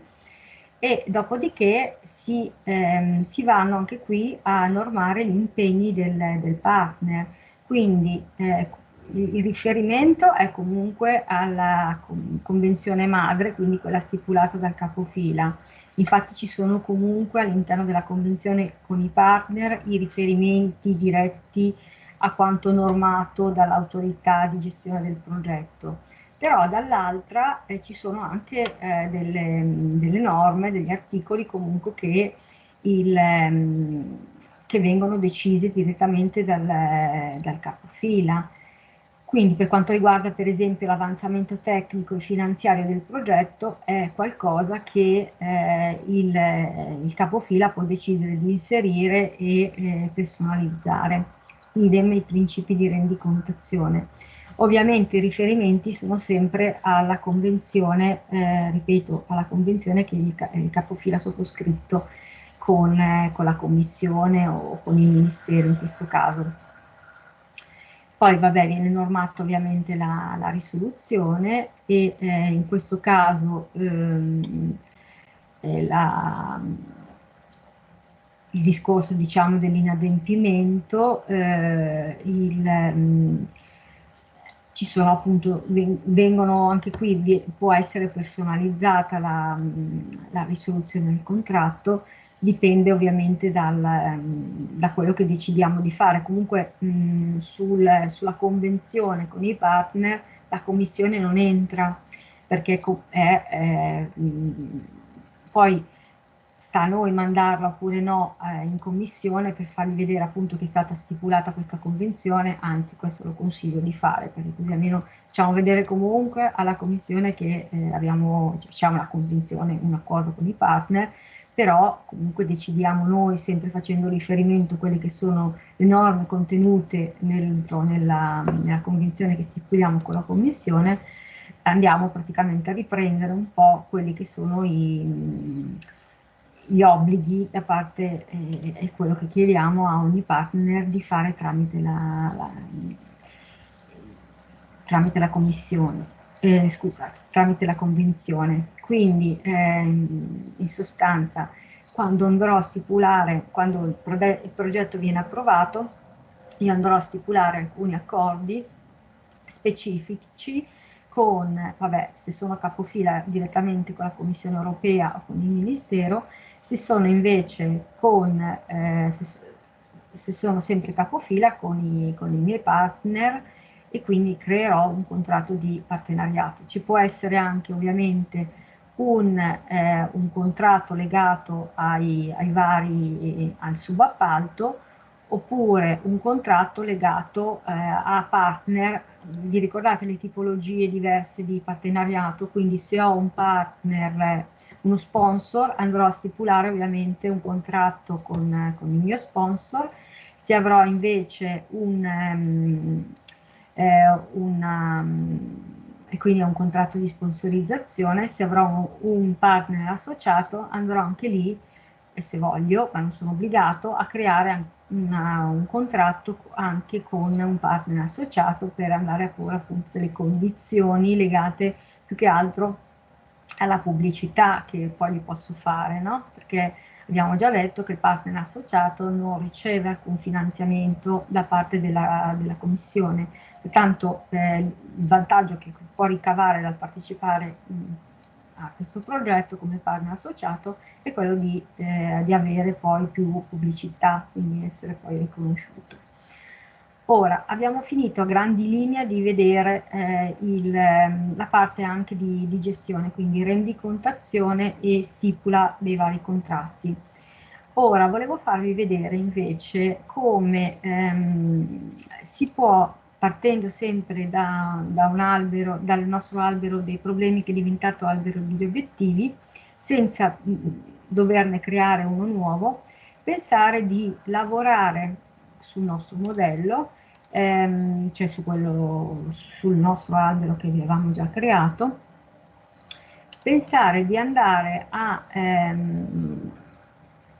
e dopodiché si, ehm, si vanno anche qui a normare gli impegni del, del partner. Quindi eh, il, il riferimento è comunque alla convenzione madre, quindi quella stipulata dal capofila Infatti ci sono comunque all'interno della convenzione con i partner i riferimenti diretti a quanto normato dall'autorità di gestione del progetto. Però dall'altra eh, ci sono anche eh, delle, delle, norme, degli articoli comunque che, il, ehm, che vengono decisi direttamente dal, dal capofila quindi per quanto riguarda per esempio l'avanzamento tecnico e finanziario del progetto è qualcosa che eh, il, il, capofila può decidere di inserire e eh, personalizzare, idem i principi di rendicontazione. Ovviamente i riferimenti sono sempre alla convenzione, eh, ripeto, alla convenzione che il, il capofila ha sottoscritto con, eh, con la commissione o con il ministero in questo caso. Poi vabbè viene normata ovviamente la, la risoluzione e eh, in questo caso ehm, eh, la, il discorso diciamo dell'inadempimento, eh, mm, ci sono appunto, vengono anche qui, può essere personalizzata la, mm, la risoluzione del contratto, dipende ovviamente dal, mm, da quello che decidiamo di fare. Comunque mh, sul, sulla convenzione con i partner la commissione non entra perché è, è mh, poi sta a noi mandarla oppure no eh, in commissione per fargli vedere appunto che è stata stipulata questa convenzione, anzi questo lo consiglio di fare perché così almeno facciamo vedere comunque alla commissione che eh, abbiamo diciamo, la convenzione, un accordo con i partner, però comunque decidiamo noi sempre facendo riferimento a quelle che sono le norme contenute nel, nella, nella convenzione che stipuliamo con la commissione, andiamo praticamente a riprendere un po' quelli che sono i gli obblighi da parte, eh, è quello che chiediamo a ogni partner di fare tramite la, la, tramite la commissione, eh, scusate, tramite la convenzione. Quindi eh, in sostanza quando andrò a stipulare, quando il, pro il progetto viene approvato, io andrò a stipulare alcuni accordi specifici con, vabbè, se sono capofila direttamente con la Commissione europea o con il Ministero, se sono invece con, eh, se, se, sono sempre capofila con i, con i miei partner e quindi creerò un contratto di partenariato. Ci può essere anche ovviamente un, eh, un contratto legato ai, ai vari, al subappalto oppure un contratto legato eh, a partner, vi ricordate le tipologie diverse di partenariato, quindi se ho un partner, uno sponsor, andrò a stipulare ovviamente un contratto con, con il mio sponsor, se avrò invece un, um, eh, una, e quindi un contratto di sponsorizzazione, se avrò un, partner associato andrò anche lì, e se voglio, ma non sono obbligato, a creare una, un contratto anche con un partner associato per andare a porre appunto delle condizioni legate più che altro alla pubblicità che poi gli posso fare, no? Perché abbiamo già detto che il partner associato non riceve alcun finanziamento da parte della, della commissione, pertanto eh, il vantaggio che può ricavare dal partecipare mh, a questo progetto come partner associato è quello di, eh, di avere poi più pubblicità, quindi essere poi riconosciuto. Ora, abbiamo finito a grandi linee di vedere eh, il, ehm, la parte anche di, di, gestione, quindi rendicontazione e stipula dei vari contratti. Ora, volevo farvi vedere invece come ehm, si può partendo sempre da, da, albero, dal nostro albero dei problemi che è diventato albero degli obiettivi, senza doverne creare uno nuovo, pensare di lavorare sul nostro modello, ehm, cioè su quello, sul nostro albero che avevamo già creato, pensare di andare a ehm,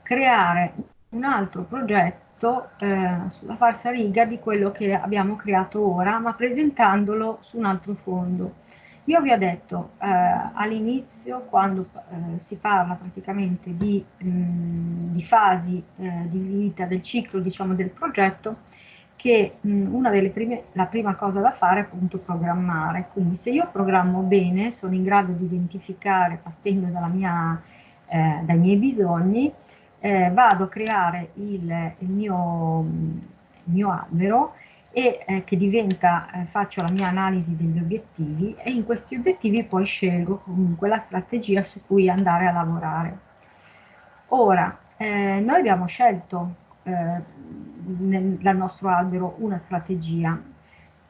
creare un altro progetto fatto eh, sulla falsa riga di quello che abbiamo creato ora, ma presentandolo su un altro fondo. Io vi ho detto eh, all'inizio, quando eh, si parla praticamente di, mh, di fasi eh, di vita del ciclo diciamo, del progetto, che mh, una delle prime, la prima cosa da fare è appunto programmare. Quindi se io programmo bene, sono in grado di identificare, partendo mia, eh, dai miei bisogni, eh, vado a creare il, il, mio, il mio, albero e eh, che diventa, eh, faccio la mia analisi degli obiettivi e in questi obiettivi poi scelgo comunque la strategia su cui andare a lavorare. Ora, eh, noi abbiamo scelto eh, nel, dal nostro albero una strategia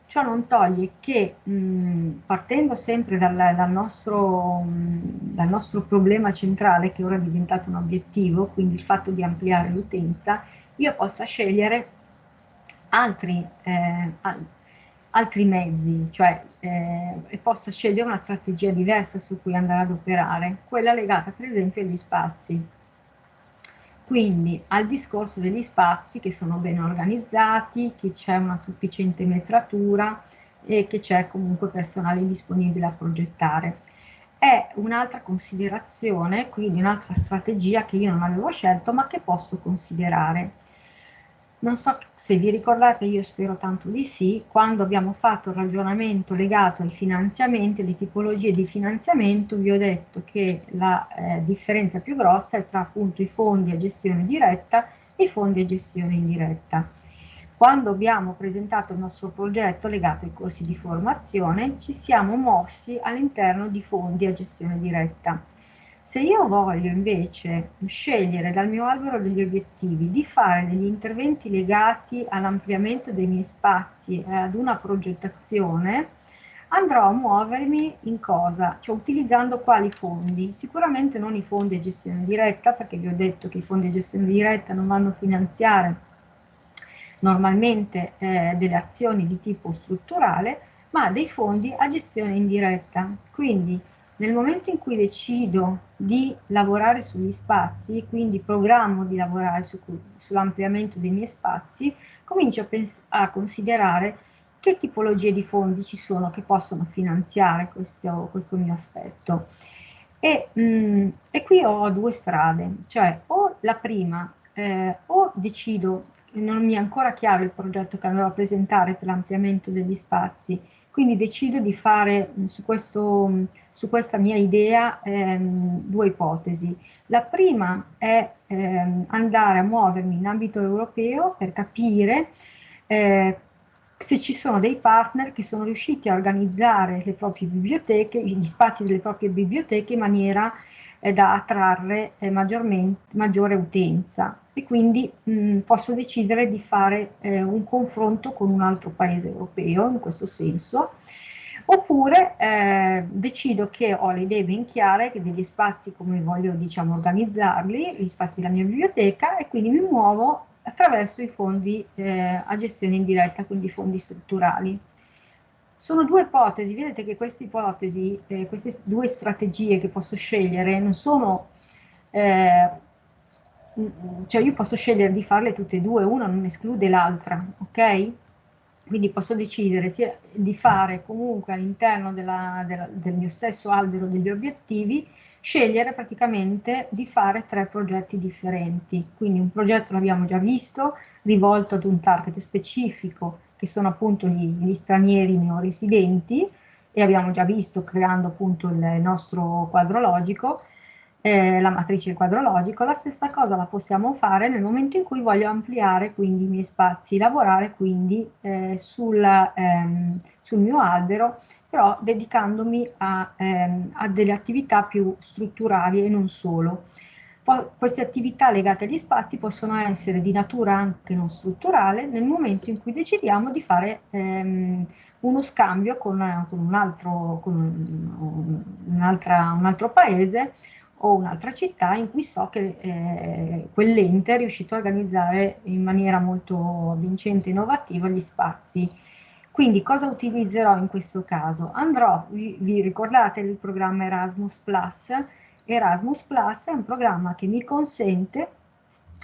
Ciò non toglie che mh, partendo sempre dal, dal, nostro, mh, dal, nostro, problema centrale, che ora è diventato un obiettivo, quindi il fatto di ampliare l'utenza, io possa scegliere altri, eh, al, altri mezzi, cioè eh, e possa scegliere una strategia diversa su cui andare ad operare, quella legata per esempio agli spazi. Quindi al discorso degli spazi che sono ben organizzati, che c'è una sufficiente metratura e che c'è comunque personale disponibile a progettare. È un'altra considerazione, quindi un'altra strategia che io non avevo scelto ma che posso considerare. Non so se vi ricordate, io spero tanto di sì, quando abbiamo fatto il ragionamento legato ai finanziamenti, alle tipologie di finanziamento, vi ho detto che la eh, differenza più grossa è tra appunto i fondi a gestione diretta e i fondi a gestione indiretta. Quando abbiamo presentato il nostro progetto legato ai corsi di formazione, ci siamo mossi all'interno di fondi a gestione diretta se io voglio invece scegliere dal mio albero degli obiettivi di fare degli interventi legati all'ampliamento dei miei spazi e ad una progettazione, andrò a muovermi in cosa? Cioè utilizzando quali fondi? Sicuramente non i fondi a gestione diretta, perché vi ho detto che i fondi a gestione diretta non vanno a finanziare normalmente eh, delle azioni di tipo strutturale, ma dei fondi a gestione indiretta. Quindi nel momento in cui decido di lavorare sugli spazi, quindi programmo di lavorare su, sull'ampliamento dei miei spazi, comincio a, a, considerare che tipologie di fondi ci sono che possono finanziare questo, questo mio aspetto. E, mh, mm, e, qui ho due strade, cioè o la prima, eh, o decido, non mi è ancora chiaro il progetto che andrò a presentare per l'ampliamento degli spazi, quindi decido di fare mm, su questo su questa mia idea ehm, due ipotesi. La prima è ehm, andare a muovermi in ambito europeo per capire eh, se ci sono dei partner che sono riusciti a organizzare le proprie biblioteche, gli spazi delle proprie biblioteche in maniera eh, da attrarre eh, maggiore utenza e quindi mh, posso decidere di fare eh, un confronto con un altro paese europeo in questo senso oppure eh, decido che ho le idee ben chiare degli spazi come voglio diciamo, organizzarli, gli spazi della mia biblioteca e quindi mi muovo attraverso i fondi eh, a gestione indiretta, quindi fondi strutturali. Sono due ipotesi, vedete che queste ipotesi, eh, queste due strategie che posso scegliere non sono, eh, cioè io posso scegliere di farle tutte e due, una non esclude l'altra, ok? Quindi posso decidere sia di fare comunque all'interno del mio stesso albero degli obiettivi, scegliere praticamente di fare tre progetti differenti. Quindi un progetto l'abbiamo già visto, rivolto ad un target specifico, che sono appunto gli, gli stranieri neoresidenti, e abbiamo già visto creando appunto il nostro quadro logico, eh, la matrice quadrologico, la stessa cosa la possiamo fare nel momento in cui voglio ampliare quindi i miei spazi, lavorare quindi eh, sul, ehm, sul, mio albero, però dedicandomi a, ehm, a, delle attività più strutturali e non solo. Poi, queste attività legate agli spazi possono essere di natura anche non strutturale nel momento in cui decidiamo di fare ehm, uno scambio con, con, un, altro, con un, un, un altro paese o un'altra città in cui so che eh, quell'ente è riuscito a organizzare in maniera molto vincente e innovativa gli spazi. Quindi cosa utilizzerò in questo caso? Andrò, vi, vi ricordate il programma Erasmus Plus? Erasmus Plus è un programma che mi consente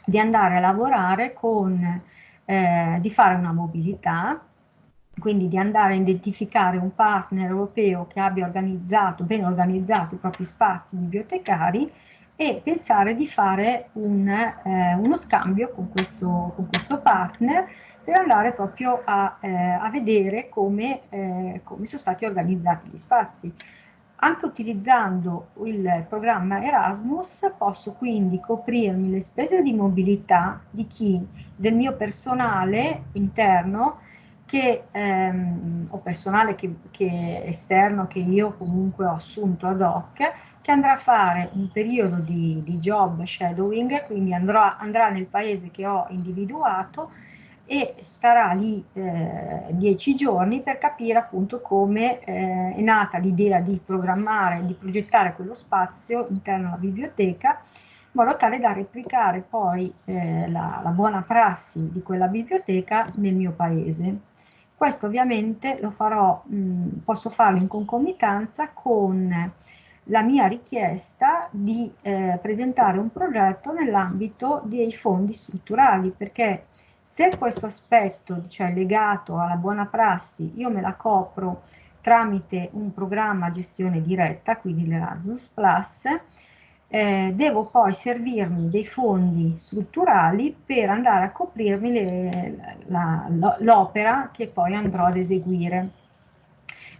di andare a lavorare con, eh, di fare una mobilità, quindi di andare a identificare un partner europeo che abbia organizzato, ben organizzato i propri spazi bibliotecari e pensare di fare un, eh, uno scambio con questo, con questo, partner per andare proprio a, eh, a vedere come, eh, come sono stati organizzati gli spazi. Anche utilizzando il programma Erasmus posso quindi coprirmi le spese di mobilità di chi, del mio personale interno, che, ehm, o personale che, che esterno che io comunque ho assunto ad hoc, che andrà a fare un periodo di, di job shadowing, quindi andrà, andrà, nel paese che ho individuato e starà lì eh, dieci giorni per capire appunto come eh, è nata l'idea di programmare, di progettare quello spazio interno alla biblioteca in modo tale da replicare poi eh, la, la buona prassi di quella biblioteca nel mio paese. Questo ovviamente lo farò, mh, posso farlo in concomitanza con la mia richiesta di eh, presentare un progetto nell'ambito dei fondi strutturali, perché se questo aspetto, cioè legato alla buona prassi, io me la copro tramite un programma gestione diretta, quindi l'Erasmus eh, devo poi servirmi dei fondi strutturali per andare a coprirmi l'opera che poi andrò ad eseguire.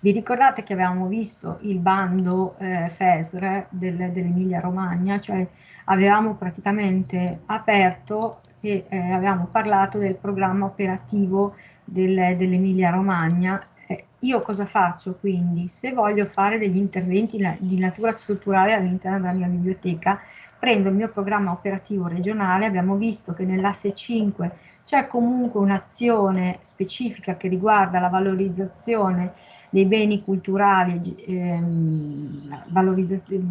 Vi ricordate che avevamo visto il bando eh, FESR del, dell'Emilia Romagna, cioè avevamo praticamente aperto e eh, avevamo parlato del programma operativo del, dell'Emilia Romagna io cosa faccio quindi? Se voglio fare degli interventi di natura strutturale all'interno della mia biblioteca, prendo il mio programma operativo regionale, abbiamo visto che nell'asse 5 c'è comunque un'azione specifica che riguarda la valorizzazione dei beni culturali, ehm,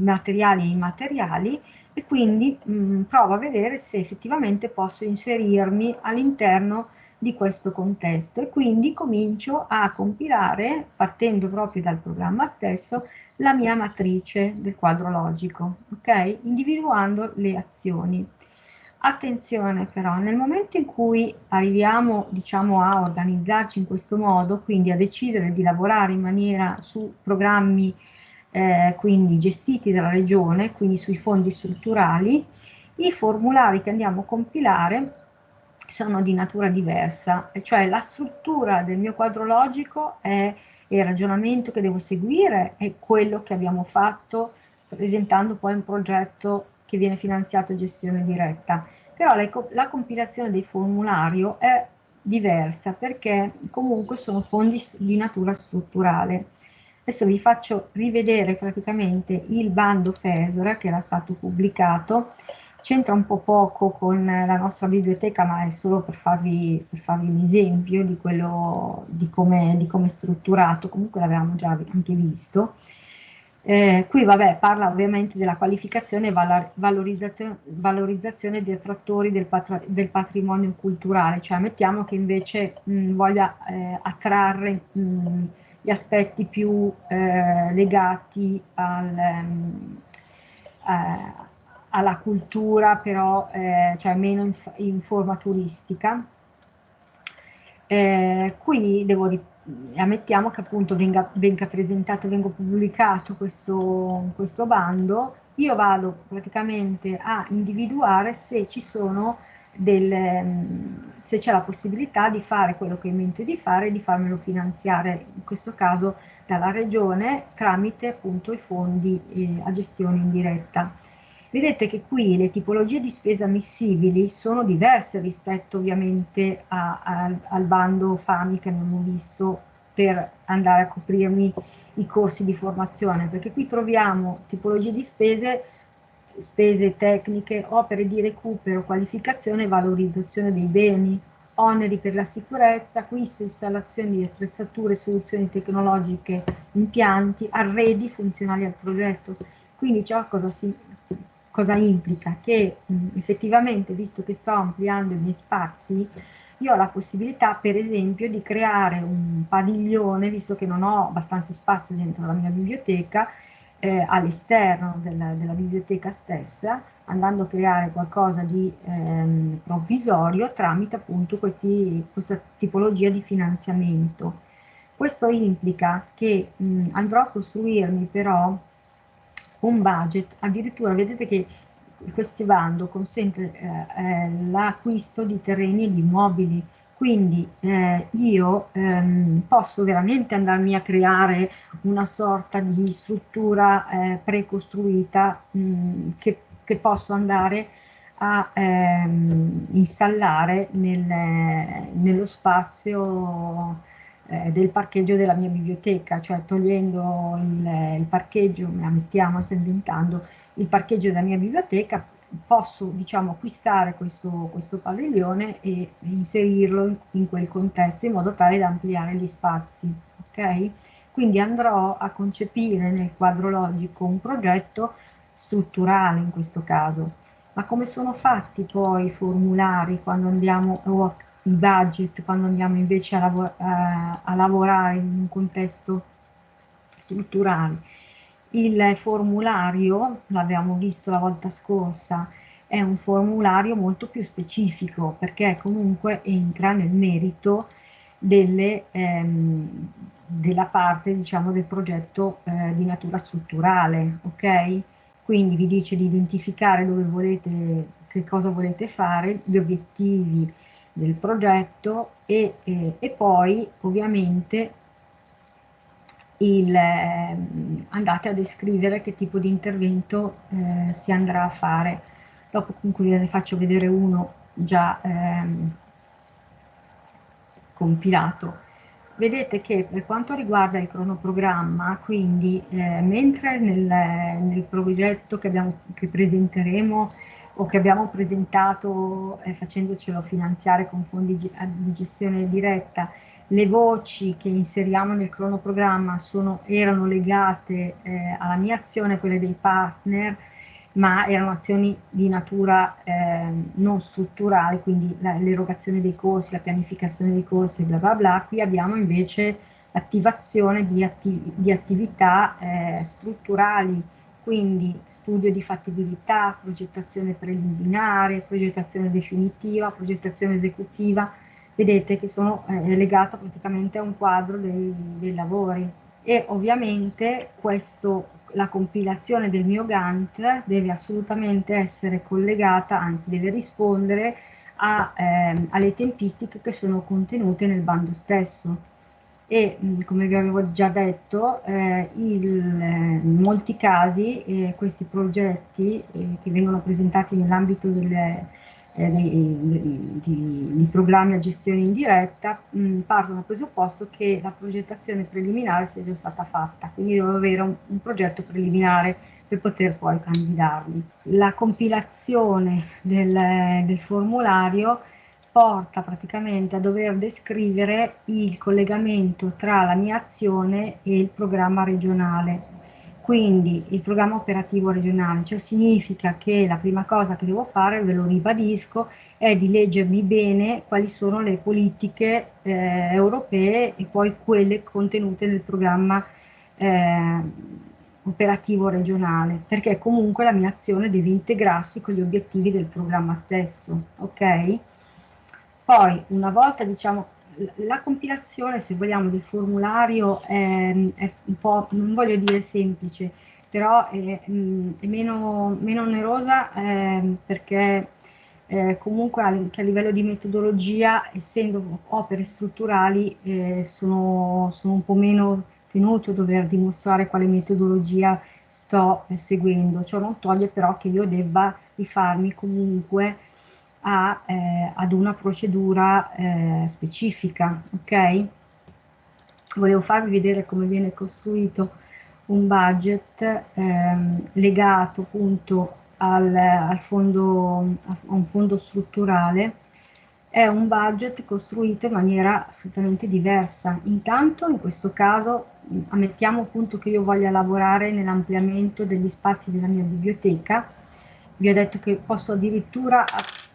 materiali e immateriali e quindi mh, provo a vedere se effettivamente posso inserirmi all'interno di questo contesto e quindi comincio a compilare, partendo proprio dal programma stesso, la mia matrice del quadro logico, ok? Individuando le azioni. Attenzione però, nel momento in cui arriviamo diciamo, a organizzarci in questo modo, quindi a decidere di lavorare in maniera su programmi eh, quindi gestiti dalla regione, quindi sui fondi strutturali, i formulari che andiamo a compilare sono di natura diversa, cioè la struttura del mio quadro logico è il ragionamento che devo seguire, è quello che abbiamo fatto presentando poi un progetto che viene finanziato a gestione diretta, però la, la compilazione del formulario è diversa perché comunque sono fondi di natura strutturale. Adesso vi faccio rivedere praticamente il bando FESR che era stato pubblicato c'entra un po' poco con la nostra biblioteca, ma è solo per farvi, per farvi un esempio di, quello, di come, di come è strutturato, comunque l'avevamo già anche visto. Eh, qui vabbè, parla ovviamente della qualificazione e valorizzazione, valorizzazione dei attrattori del, del, patrimonio culturale, cioè mettiamo che invece mh, voglia eh, attrarre mh, gli aspetti più eh, legati al, mh, eh, alla cultura però eh, cioè meno in, in forma turistica. Eh, qui devo ammettiamo che appunto venga, venga presentato, venga pubblicato questo, questo bando, io vado praticamente a individuare se ci sono del, se c'è la possibilità di fare quello che ho in mente di fare e di farmelo finanziare, in questo caso dalla regione, tramite appunto i fondi eh, a gestione indiretta. Vedete che qui le tipologie di spesa ammissibili sono diverse rispetto ovviamente a, a, al bando FAMI che abbiamo visto per andare a coprirmi i corsi di formazione, perché qui troviamo tipologie di spese, spese tecniche, opere di recupero, qualificazione e valorizzazione dei beni, oneri per la sicurezza, acquisto installazione di attrezzature, soluzioni tecnologiche, impianti, arredi funzionali al progetto. Quindi ciò cosa si, cosa implica? Che mh, effettivamente, visto che sto ampliando i miei spazi, io ho la possibilità, per esempio, di creare un padiglione, visto che non ho abbastanza spazio dentro la mia biblioteca, eh, all'esterno della, della, biblioteca stessa, andando a creare qualcosa di ehm, provvisorio tramite appunto questi, questa tipologia di finanziamento. Questo implica che mh, andrò a costruirmi però un budget, addirittura vedete che questo bando consente eh, eh, l'acquisto di terreni e di immobili, quindi eh, io ehm, posso veramente andarmi a creare una sorta di struttura eh, precostruita mh, che, che, posso andare a ehm, installare nel, nello spazio eh, del parcheggio della mia biblioteca, cioè togliendo il, il parcheggio, mettiamo, sto inventando, il parcheggio della mia biblioteca, posso diciamo, acquistare questo, questo padiglione e inserirlo in, in, quel contesto in modo tale da ampliare gli spazi. Okay? Quindi andrò a concepire nel quadro logico un progetto strutturale in questo caso. Ma come sono fatti poi i formulari quando andiamo o i budget quando andiamo invece a, lavor a, a lavorare in un contesto strutturale. Il formulario, l'abbiamo visto la volta scorsa, è un formulario molto più specifico perché comunque entra nel merito delle, ehm, della parte diciamo, del progetto eh, di natura strutturale, ok? Quindi vi dice di identificare dove volete, che cosa volete fare, gli obiettivi del progetto e, eh, e poi ovviamente il, eh, andate a descrivere che tipo di intervento eh, si andrà a fare. Dopo comunque ve ne faccio vedere uno già ehm, compilato. Vedete che per quanto riguarda il cronoprogramma, quindi eh, mentre nel, nel, progetto che, abbiamo, che, presenteremo o che abbiamo presentato eh, facendocelo finanziare con fondi di gestione diretta, le voci che inseriamo nel cronoprogramma sono, erano legate eh, alla mia azione, quelle dei partner, ma erano azioni di natura eh, non strutturale, quindi l'erogazione dei corsi, la pianificazione dei corsi, bla bla bla. Qui abbiamo invece l'attivazione di, atti di, attività eh, strutturali, quindi studio di fattibilità, progettazione preliminare, progettazione definitiva, progettazione esecutiva, vedete che sono eh, legata praticamente a un quadro dei, dei lavori. E ovviamente questo, la compilazione del mio Gantt deve assolutamente essere collegata, anzi deve rispondere a, eh, alle tempistiche che sono contenute nel bando stesso e come vi avevo già detto eh, il, in molti casi eh, questi progetti eh, che vengono presentati nell'ambito eh, di, programmi a gestione indiretta mh, partono dal presupposto che la progettazione preliminare sia già stata fatta, quindi devo avere un, un progetto preliminare per poter poi candidarli. La compilazione del, del formulario porta praticamente a dover descrivere il collegamento tra la mia azione e il programma regionale quindi il programma operativo regionale, cioè significa che la prima cosa che devo fare, ve lo ribadisco, è di leggermi bene quali sono le politiche eh, europee e poi quelle contenute nel programma eh, operativo regionale, perché comunque la mia azione deve integrarsi con gli obiettivi del programma stesso, ok? Poi, una volta diciamo la compilazione, se vogliamo, del formulario è, è, un po', non voglio dire semplice, però è, è meno, meno, onerosa eh, perché eh, comunque anche a livello di metodologia, essendo opere strutturali, eh, sono, sono, un po' meno tenuto a dover dimostrare quale metodologia sto seguendo. Ciò non toglie però che io debba rifarmi comunque a, eh, ad una procedura eh, specifica, ok? Volevo farvi vedere come viene costruito un budget ehm, legato appunto al, al fondo, a un fondo strutturale è un budget costruito in maniera assolutamente diversa. Intanto in questo caso ammettiamo appunto che io voglia lavorare nell'ampliamento degli spazi della mia biblioteca, vi ho detto che posso addirittura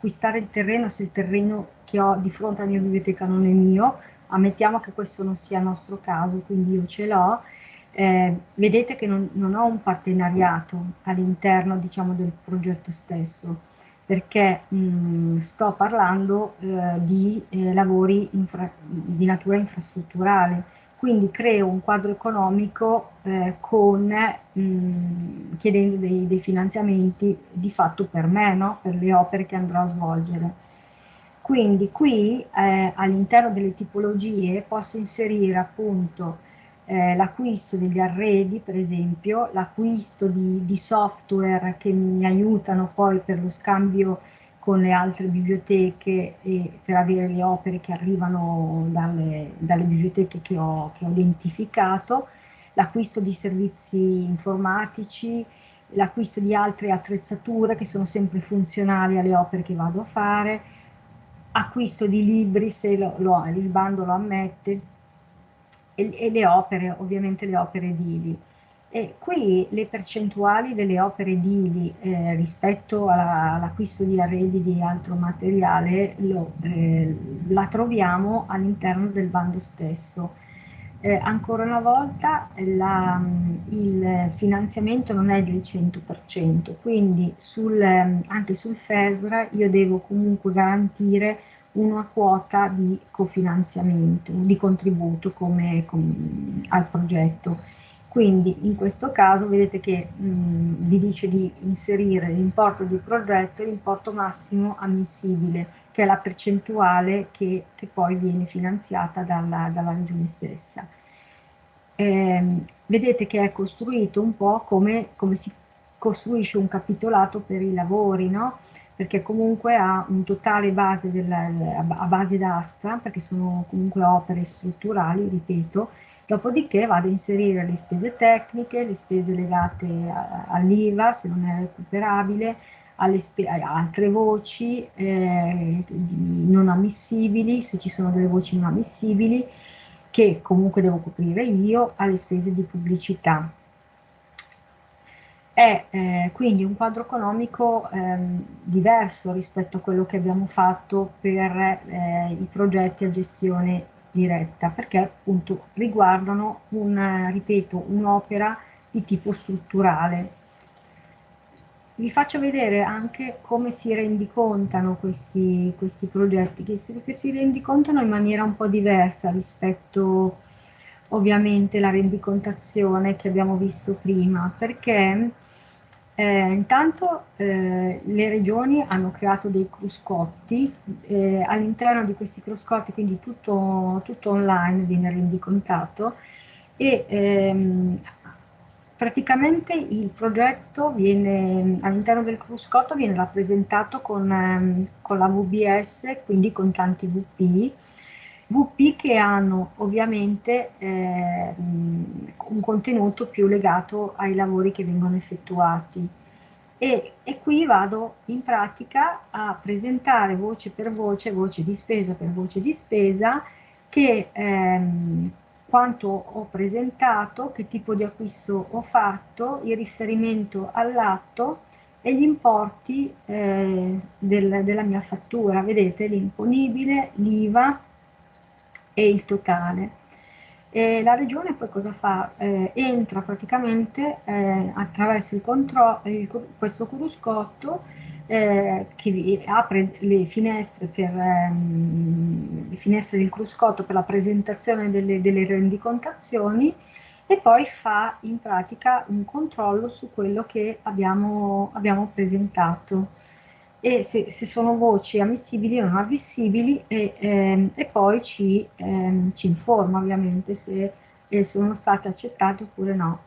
acquistare il terreno se il terreno che ho di fronte alla mia biblioteca non è mio, ammettiamo che questo non sia il nostro caso, quindi io ce l'ho, eh, vedete che non, non, ho un partenariato all'interno diciamo, del progetto stesso, perché mh, sto parlando eh, di eh, lavori di natura infrastrutturale, quindi creo un quadro economico eh, con, mh, chiedendo dei, dei, finanziamenti di fatto per me, no? per le opere che andrò a svolgere. Quindi qui eh, all'interno delle tipologie posso inserire appunto eh, l'acquisto degli arredi, per esempio, l'acquisto di, di software che mi aiutano poi per lo scambio con le altre biblioteche e per avere le opere che arrivano dalle, dalle biblioteche che ho, che ho identificato, l'acquisto di servizi informatici, l'acquisto di altre attrezzature che sono sempre funzionali alle opere che vado a fare, acquisto di libri se lo, lo, il bando lo ammette e, e le opere, ovviamente le opere edili. E qui le percentuali delle opere edili eh, rispetto all'acquisto di arredi di altro materiale lo, eh, la troviamo all'interno del bando stesso. eh, ancora una volta la, il finanziamento non è del 100%, quindi sul, anche sul FESRA io devo comunque garantire una quota di cofinanziamento, di contributo come, come al progetto. Quindi in questo caso vedete che mh, vi dice di inserire l'importo di progetto e l'importo massimo ammissibile, che è la percentuale che, che poi viene finanziata dalla, dalla regione stessa. Eh, vedete che è costruito un po' come, come si costruisce un capitolato per i lavori, no? perché comunque ha un totale base della, a base d'asta, perché sono comunque opere strutturali, ripeto, Dopodiché vado a inserire le spese tecniche, le spese legate all'IVA se non è recuperabile, alle altre voci eh, non ammissibili, se ci sono delle voci non ammissibili, che comunque devo coprire io, alle spese di pubblicità. È eh, quindi un quadro economico eh, diverso rispetto a quello che abbiamo fatto per eh, i progetti a gestione diretta perché appunto riguardano un, ripeto, un'opera di tipo strutturale. Vi faccio vedere anche come si rendicontano questi, questi progetti, che si, che si rendicontano in maniera un po' diversa rispetto ovviamente alla rendicontazione che abbiamo visto prima, perché eh, intanto eh, le regioni hanno creato dei cruscotti, eh, all'interno di questi cruscotti, quindi tutto, tutto online viene rendicontato e ehm, praticamente il progetto all'interno del cruscotto viene rappresentato con, ehm, con la VBS, quindi con tanti VP, VP che hanno ovviamente eh, un contenuto più legato ai lavori che vengono effettuati. E, e, qui vado in pratica a presentare voce per voce, voce di spesa per voce di spesa, che ehm, quanto ho presentato, che tipo di acquisto ho fatto, il riferimento all'atto e gli importi eh, del, della mia fattura. Vedete l'imponibile, l'IVA, e il totale. E la regione poi cosa fa? Eh, entra praticamente eh, attraverso il questo cruscotto eh, che apre le finestre, per, ehm, le finestre del cruscotto per la presentazione delle, delle rendicontazioni e poi fa in pratica un controllo su quello che abbiamo, abbiamo presentato e se, se, sono voci ammissibili o non ammissibili e, ehm, e poi ci, ehm, ci, informa ovviamente se eh, sono state accettate oppure no.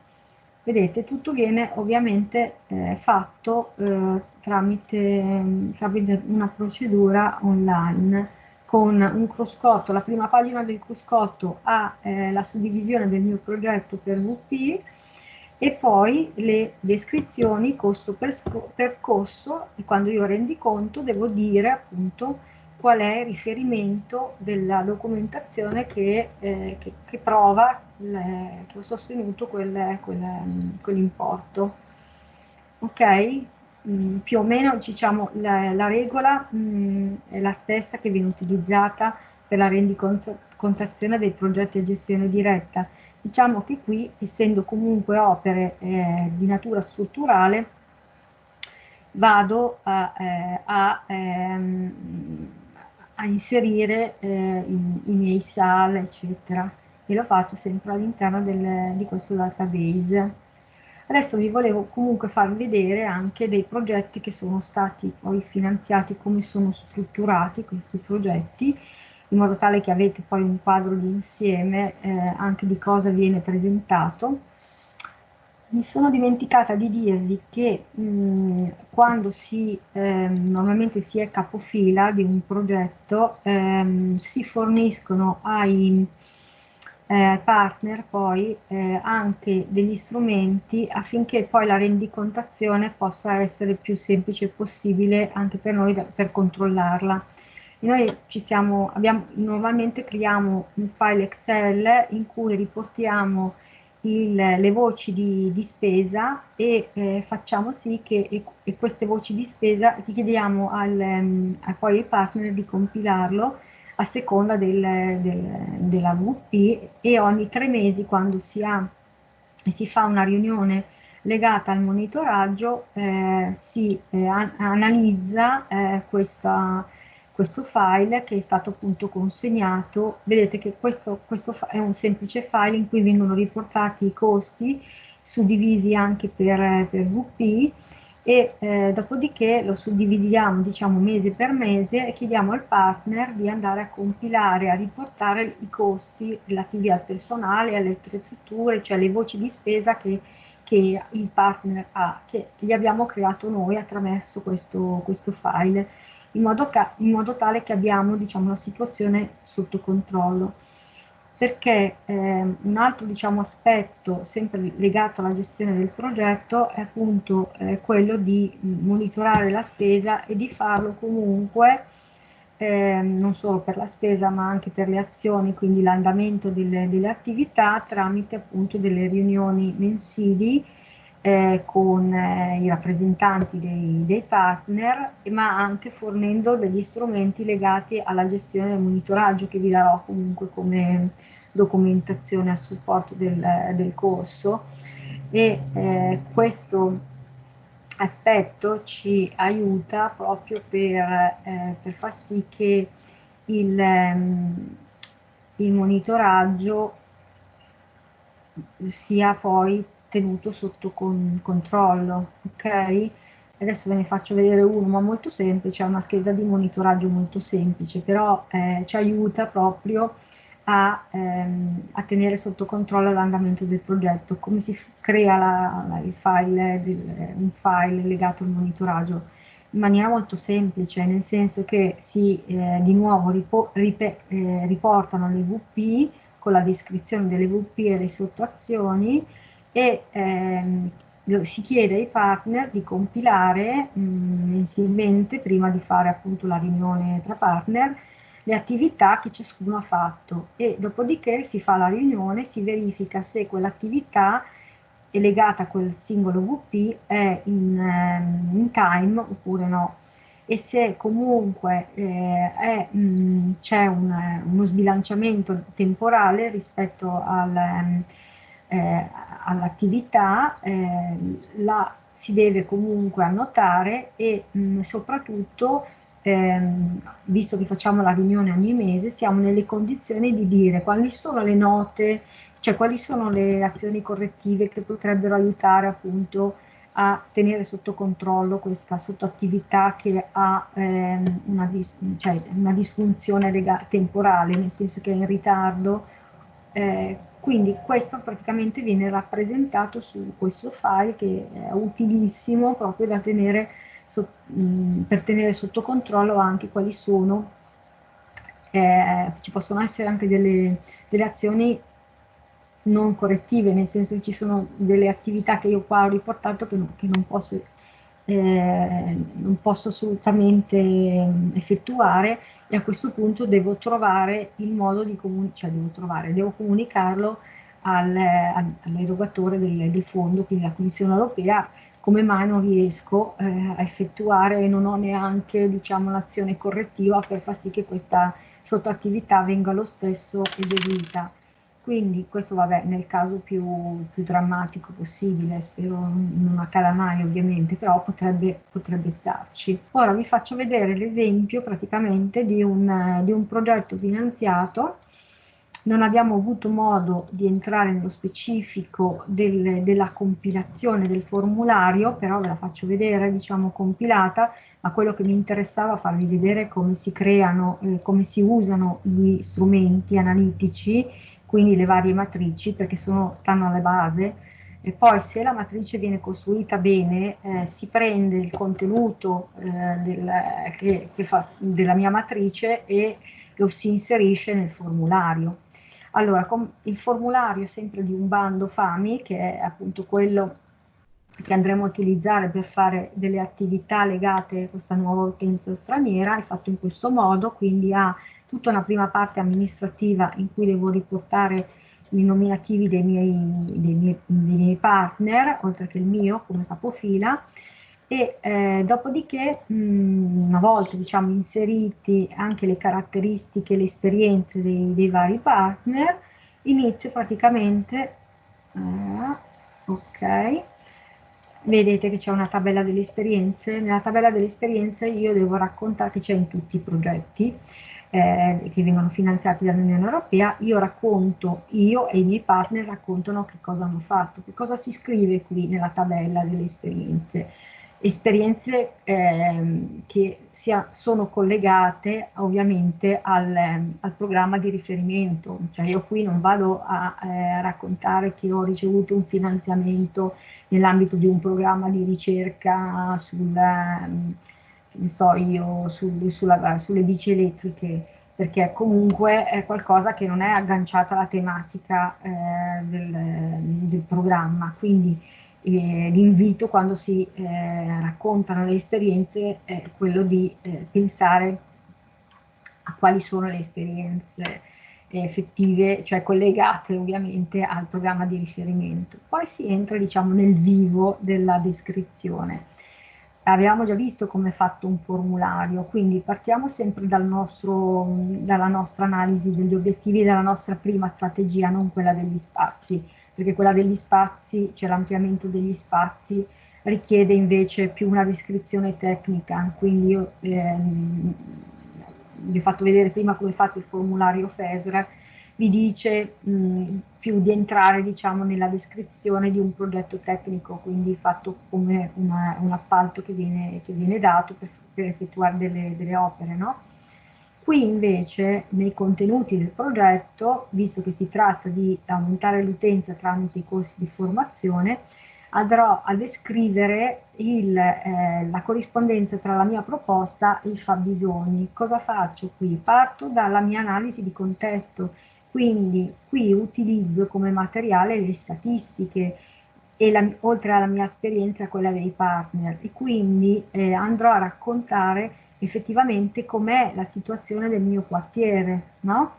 Vedete, tutto viene ovviamente eh, fatto eh, tramite, tramite, una procedura online con un cruscotto, la prima pagina del cruscotto ha eh, la suddivisione del mio progetto per VP, e poi le descrizioni costo per, costo e quando io rendi conto devo dire appunto qual è il riferimento della documentazione che, eh, che, che prova le, che ho sostenuto quel, quel, quell'importo. Ok? Mm, più o meno diciamo la, la regola mm, è la stessa che viene utilizzata per la rendicontazione dei progetti a gestione diretta Diciamo che qui, essendo comunque opere eh, di natura strutturale, vado a, eh, a, ehm, a inserire eh, i, i, miei SAL, eccetera, e lo faccio sempre all'interno di questo database. Adesso vi volevo comunque far vedere anche dei progetti che sono stati poi finanziati, come sono strutturati questi progetti, in modo tale che avete poi un quadro di insieme eh, anche di cosa viene presentato. Mi sono dimenticata di dirvi che mh, quando si, eh, normalmente si è capofila di un progetto, ehm, si forniscono ai eh, partner poi eh, anche degli strumenti affinché poi la rendicontazione possa essere più semplice possibile anche per noi da, per controllarla. Noi siamo, abbiamo, normalmente creiamo un file Excel in cui riportiamo il, le voci di, di spesa e eh, facciamo sì che e, e queste voci di spesa chiediamo al, um, a poi ai partner di compilarlo a seconda del, del, della VP e ogni tre mesi quando si, ha, si fa una riunione legata al monitoraggio eh, si eh, analizza eh, questa, questo file che è stato appunto consegnato. Vedete che questo, questo è un semplice file in cui vengono riportati i costi suddivisi anche per, per VP e eh, dopodiché lo suddividiamo diciamo mese per mese e chiediamo al partner di andare a compilare, a riportare i costi relativi al personale, alle attrezzature, cioè le voci di spesa che, che il partner ha, che gli abbiamo creato noi attraverso questo, questo file, in modo, in modo, tale che abbiamo diciamo, la situazione sotto controllo. Perché eh, un altro diciamo, aspetto sempre legato alla gestione del progetto è appunto eh, quello di monitorare la spesa e di farlo comunque eh, non solo per la spesa ma anche per le azioni, quindi l'andamento delle, delle, attività tramite appunto delle riunioni mensili eh, con eh, i rappresentanti dei, dei, partner, ma anche fornendo degli strumenti legati alla gestione del monitoraggio che vi darò comunque come documentazione a supporto del, del corso. E eh, questo aspetto ci aiuta proprio per, eh, per far sì che il, ehm, il monitoraggio sia poi tenuto sotto con, controllo, ok? Adesso ve ne faccio vedere uno, ma molto semplice, è una scheda di monitoraggio molto semplice, però eh, ci aiuta proprio a, ehm, a tenere sotto controllo l'andamento del progetto, come si crea la, la, il file, del, un file legato al monitoraggio in maniera molto semplice, nel senso che si eh, di nuovo ripo, ripe, eh, riportano le VP con la descrizione delle VP e le sottoazioni e ehm, si chiede ai partner di compilare mh, mensilmente, prima di fare appunto la riunione tra partner, le attività che ciascuno ha fatto. E dopodiché si fa la riunione, si verifica se quell'attività è legata a quel singolo VP è in, ehm, in time oppure no. E se comunque eh, c'è un, uno sbilanciamento temporale rispetto al, ehm, eh, all'attività, eh, la si deve comunque annotare e mh, soprattutto ehm, visto che facciamo la riunione ogni mese, siamo nelle condizioni di dire quali sono le note, cioè quali sono le azioni correttive che potrebbero aiutare appunto a tenere sotto controllo questa sottoattività che ha ehm, una, dis cioè una, disfunzione temporale, nel senso che è in ritardo. Eh, quindi questo praticamente viene rappresentato su questo file che è utilissimo proprio da tenere so, mh, per tenere sotto controllo anche quali sono, eh, ci possono essere anche delle, delle azioni non correttive, nel senso che ci sono delle attività che io qua ho riportato che non, che non, posso, eh, non posso, assolutamente effettuare e a questo punto devo trovare il modo di comunicare, cioè devo trovare, devo comunicarlo al, all'erogatore del, del, fondo, quindi la Commissione europea, come mai non riesco eh, a effettuare e non ho neanche diciamo, l'azione correttiva per far sì che questa sottoattività venga lo stesso eseguita. Quindi questo vabbè nel caso più, più drammatico possibile, spero non accada mai ovviamente, però potrebbe, potrebbe starci. Ora vi faccio vedere l'esempio praticamente di un, di un progetto finanziato non abbiamo avuto modo di entrare nello specifico del, della compilazione del formulario, però ve la faccio vedere, diciamo, compilata, ma quello che mi interessava farvi vedere come si creano, eh, come si usano gli strumenti analitici, quindi le varie matrici, perché sono, stanno alla base, e poi se la matrice viene costruita bene, eh, si prende il contenuto eh, del, che, che fa, della mia matrice e lo si inserisce nel formulario. Allora, il formulario sempre di un bando FAMI, che è appunto quello che andremo a utilizzare per fare delle attività legate a questa nuova utenza straniera, è fatto in questo modo, quindi ha tutta una prima parte amministrativa in cui devo riportare i nominativi dei miei, dei miei, dei miei partner, oltre che il mio come capofila, e eh, dopodiché mh, una volta diciamo inseriti anche le caratteristiche, le esperienze dei, dei vari partner, inizio praticamente, eh, ok, vedete che c'è una tabella delle esperienze, nella tabella delle esperienze io devo raccontare che c'è in tutti i progetti eh, che vengono finanziati dall'Unione Europea, io racconto, io e i miei partner raccontano che cosa hanno fatto, che cosa si scrive qui nella tabella delle esperienze. Esperienze eh, che sia, sono collegate ovviamente al, al, programma di riferimento, cioè io qui non vado a eh, raccontare che ho ricevuto un finanziamento nell'ambito di un programma di ricerca sul, eh, so io, sul, sulla, sulle bici elettriche, perché comunque è qualcosa che non è agganciata alla tematica eh, del, del programma, quindi eh, l'invito quando si eh, raccontano le esperienze è quello di eh, pensare a quali sono le esperienze effettive, cioè collegate ovviamente al programma di riferimento. Poi si entra diciamo nel vivo della descrizione. Abbiamo già visto come è fatto un formulario, quindi partiamo sempre dal nostro, dalla nostra analisi degli obiettivi della nostra prima strategia, non quella degli spazi perché quella degli spazi, cioè l'ampliamento degli spazi, richiede invece più una descrizione tecnica, quindi io ehm, vi ho fatto vedere prima come è fatto il formulario FESR, vi dice mh, più di entrare diciamo, nella descrizione di un progetto tecnico, quindi fatto come una, un appalto che viene, che viene dato per, per effettuare delle, delle opere. No? Qui invece nei contenuti del progetto, visto che si tratta di aumentare l'utenza tramite i corsi di formazione, andrò a descrivere il, eh, la corrispondenza tra la mia proposta e i fabbisogni. Cosa faccio qui? Parto dalla mia analisi di contesto, quindi qui utilizzo come materiale le statistiche e la, oltre alla mia esperienza quella dei partner e quindi eh, andrò a raccontare effettivamente com'è la situazione del mio quartiere, no?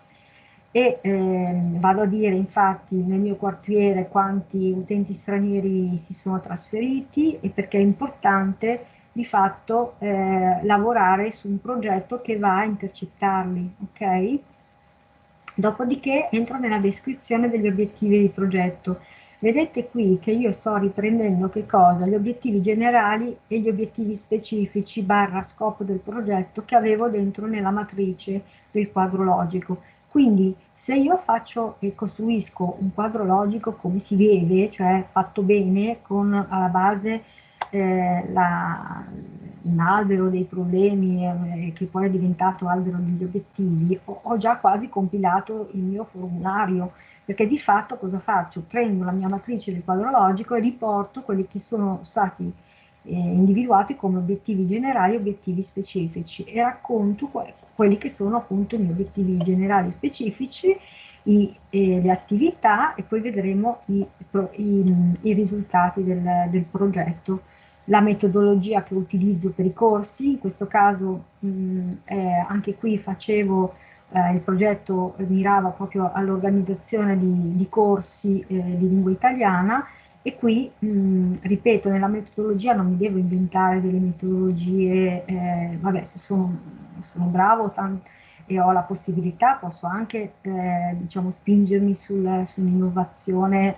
E eh, vado a dire infatti nel mio quartiere quanti utenti stranieri si sono trasferiti e perché è importante di fatto eh, lavorare su un progetto che va a intercettarli, ok? Dopodiché entro nella descrizione degli obiettivi di progetto Vedete qui che io sto riprendendo che cosa? Gli obiettivi generali e gli obiettivi specifici barra scopo del progetto che avevo dentro nella matrice del quadro logico. Quindi se io faccio e costruisco un quadro logico come si vede, cioè fatto bene, con alla base eh, la, un albero dei problemi eh, che poi è diventato albero degli obiettivi, ho, ho già quasi compilato il mio formulario perché di fatto cosa faccio? Prendo la mia matrice del quadro logico e riporto quelli che sono stati eh, individuati come obiettivi generali e obiettivi specifici e racconto que quelli che sono appunto i miei obiettivi generali specifici, i, eh, le attività e poi vedremo i, i, i risultati del, del, progetto. La metodologia che utilizzo per i corsi, in questo caso mh, eh, anche qui facevo eh, il progetto mirava proprio all'organizzazione di, di, corsi eh, di lingua italiana e qui, mh, ripeto, nella metodologia non mi devo inventare delle metodologie, eh, vabbè, se sono, sono bravo e ho la possibilità, posso anche, eh, diciamo, spingermi sul, su un'innovazione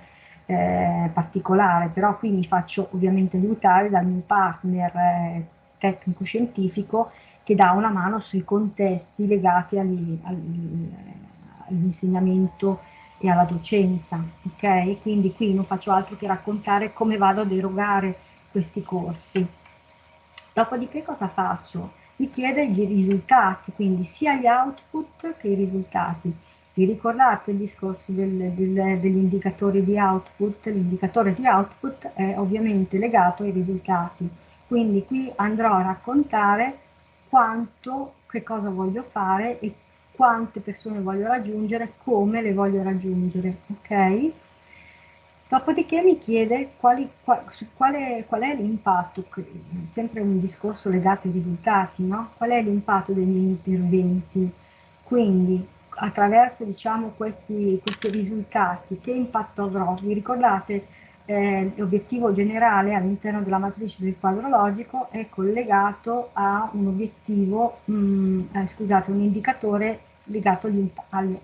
eh, particolare, però qui mi faccio ovviamente aiutare dal mio partner eh, tecnico-scientifico che dà una mano sui contesti legati all'insegnamento e alla docenza, ok? Quindi qui non faccio altro che raccontare come vado ad erogare questi corsi. Dopodiché cosa faccio? Mi chiede i risultati, quindi sia gli output che i risultati. Vi ricordate il discorso del, del, degli indicatori di output? L'indicatore di output è ovviamente legato ai risultati. Quindi qui andrò a raccontare quanto, che cosa voglio fare e quante persone voglio raggiungere, come le voglio raggiungere, ok? Dopodiché mi chiede quali, qual, quale, qual è l'impatto, sempre un discorso legato ai risultati, no? Qual è l'impatto dei miei interventi? Quindi attraverso diciamo, questi, questi risultati che impatto avrò? Vi ricordate eh, l'obiettivo generale all'interno della matrice del quadro logico è collegato a un obiettivo, mh, mm, eh, scusate, un indicatore legato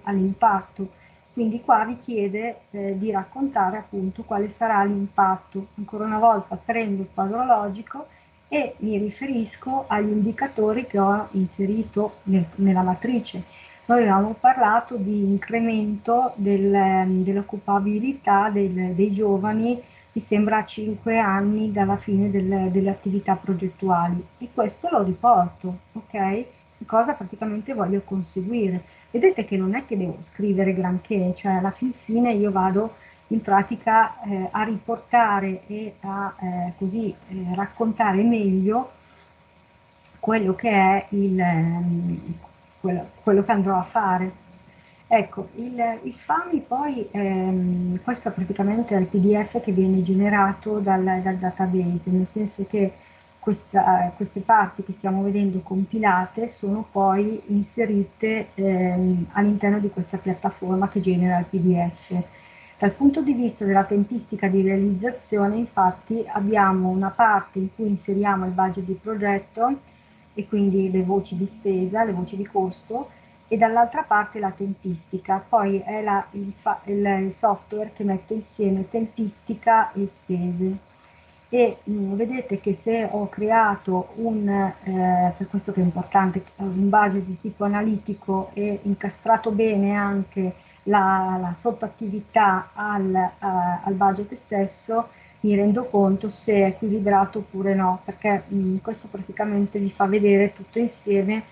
all'impatto. Quindi qua vi chiede eh, di raccontare appunto quale sarà l'impatto. Ancora una volta prendo il quadro logico e mi riferisco agli indicatori che ho inserito nel, nella matrice. Noi avevamo parlato di incremento del, dell'occupabilità del, dei giovani, mi sembra a 5 anni dalla fine del, delle attività progettuali e questo lo riporto, ok? Cosa praticamente voglio conseguire. Vedete che non è che devo scrivere granché, cioè alla fin fine io vado in pratica eh, a riportare e a eh, così eh, raccontare meglio quello che è il, ehm, quello, quello, che andrò a fare. Ecco, il, il FAMI poi, ehm, questo praticamente è il PDF che viene generato dal, dal database, nel senso che questa, queste parti che stiamo vedendo compilate sono poi inserite ehm, all'interno di questa piattaforma che genera il PDF. Dal punto di vista della tempistica di realizzazione, infatti, abbiamo una parte in cui inseriamo il budget di progetto e quindi le voci di spesa, le voci di costo, e dall'altra parte la tempistica. Poi è la, il, il, software che mette insieme tempistica e spese. E mh, mm, vedete che se ho creato un, eh, per questo che è importante, un budget di tipo analitico e incastrato bene anche la, la sottoattività al, uh, al budget stesso, mi rendo conto se è equilibrato oppure no, perché mh, mm, questo praticamente vi fa vedere tutto insieme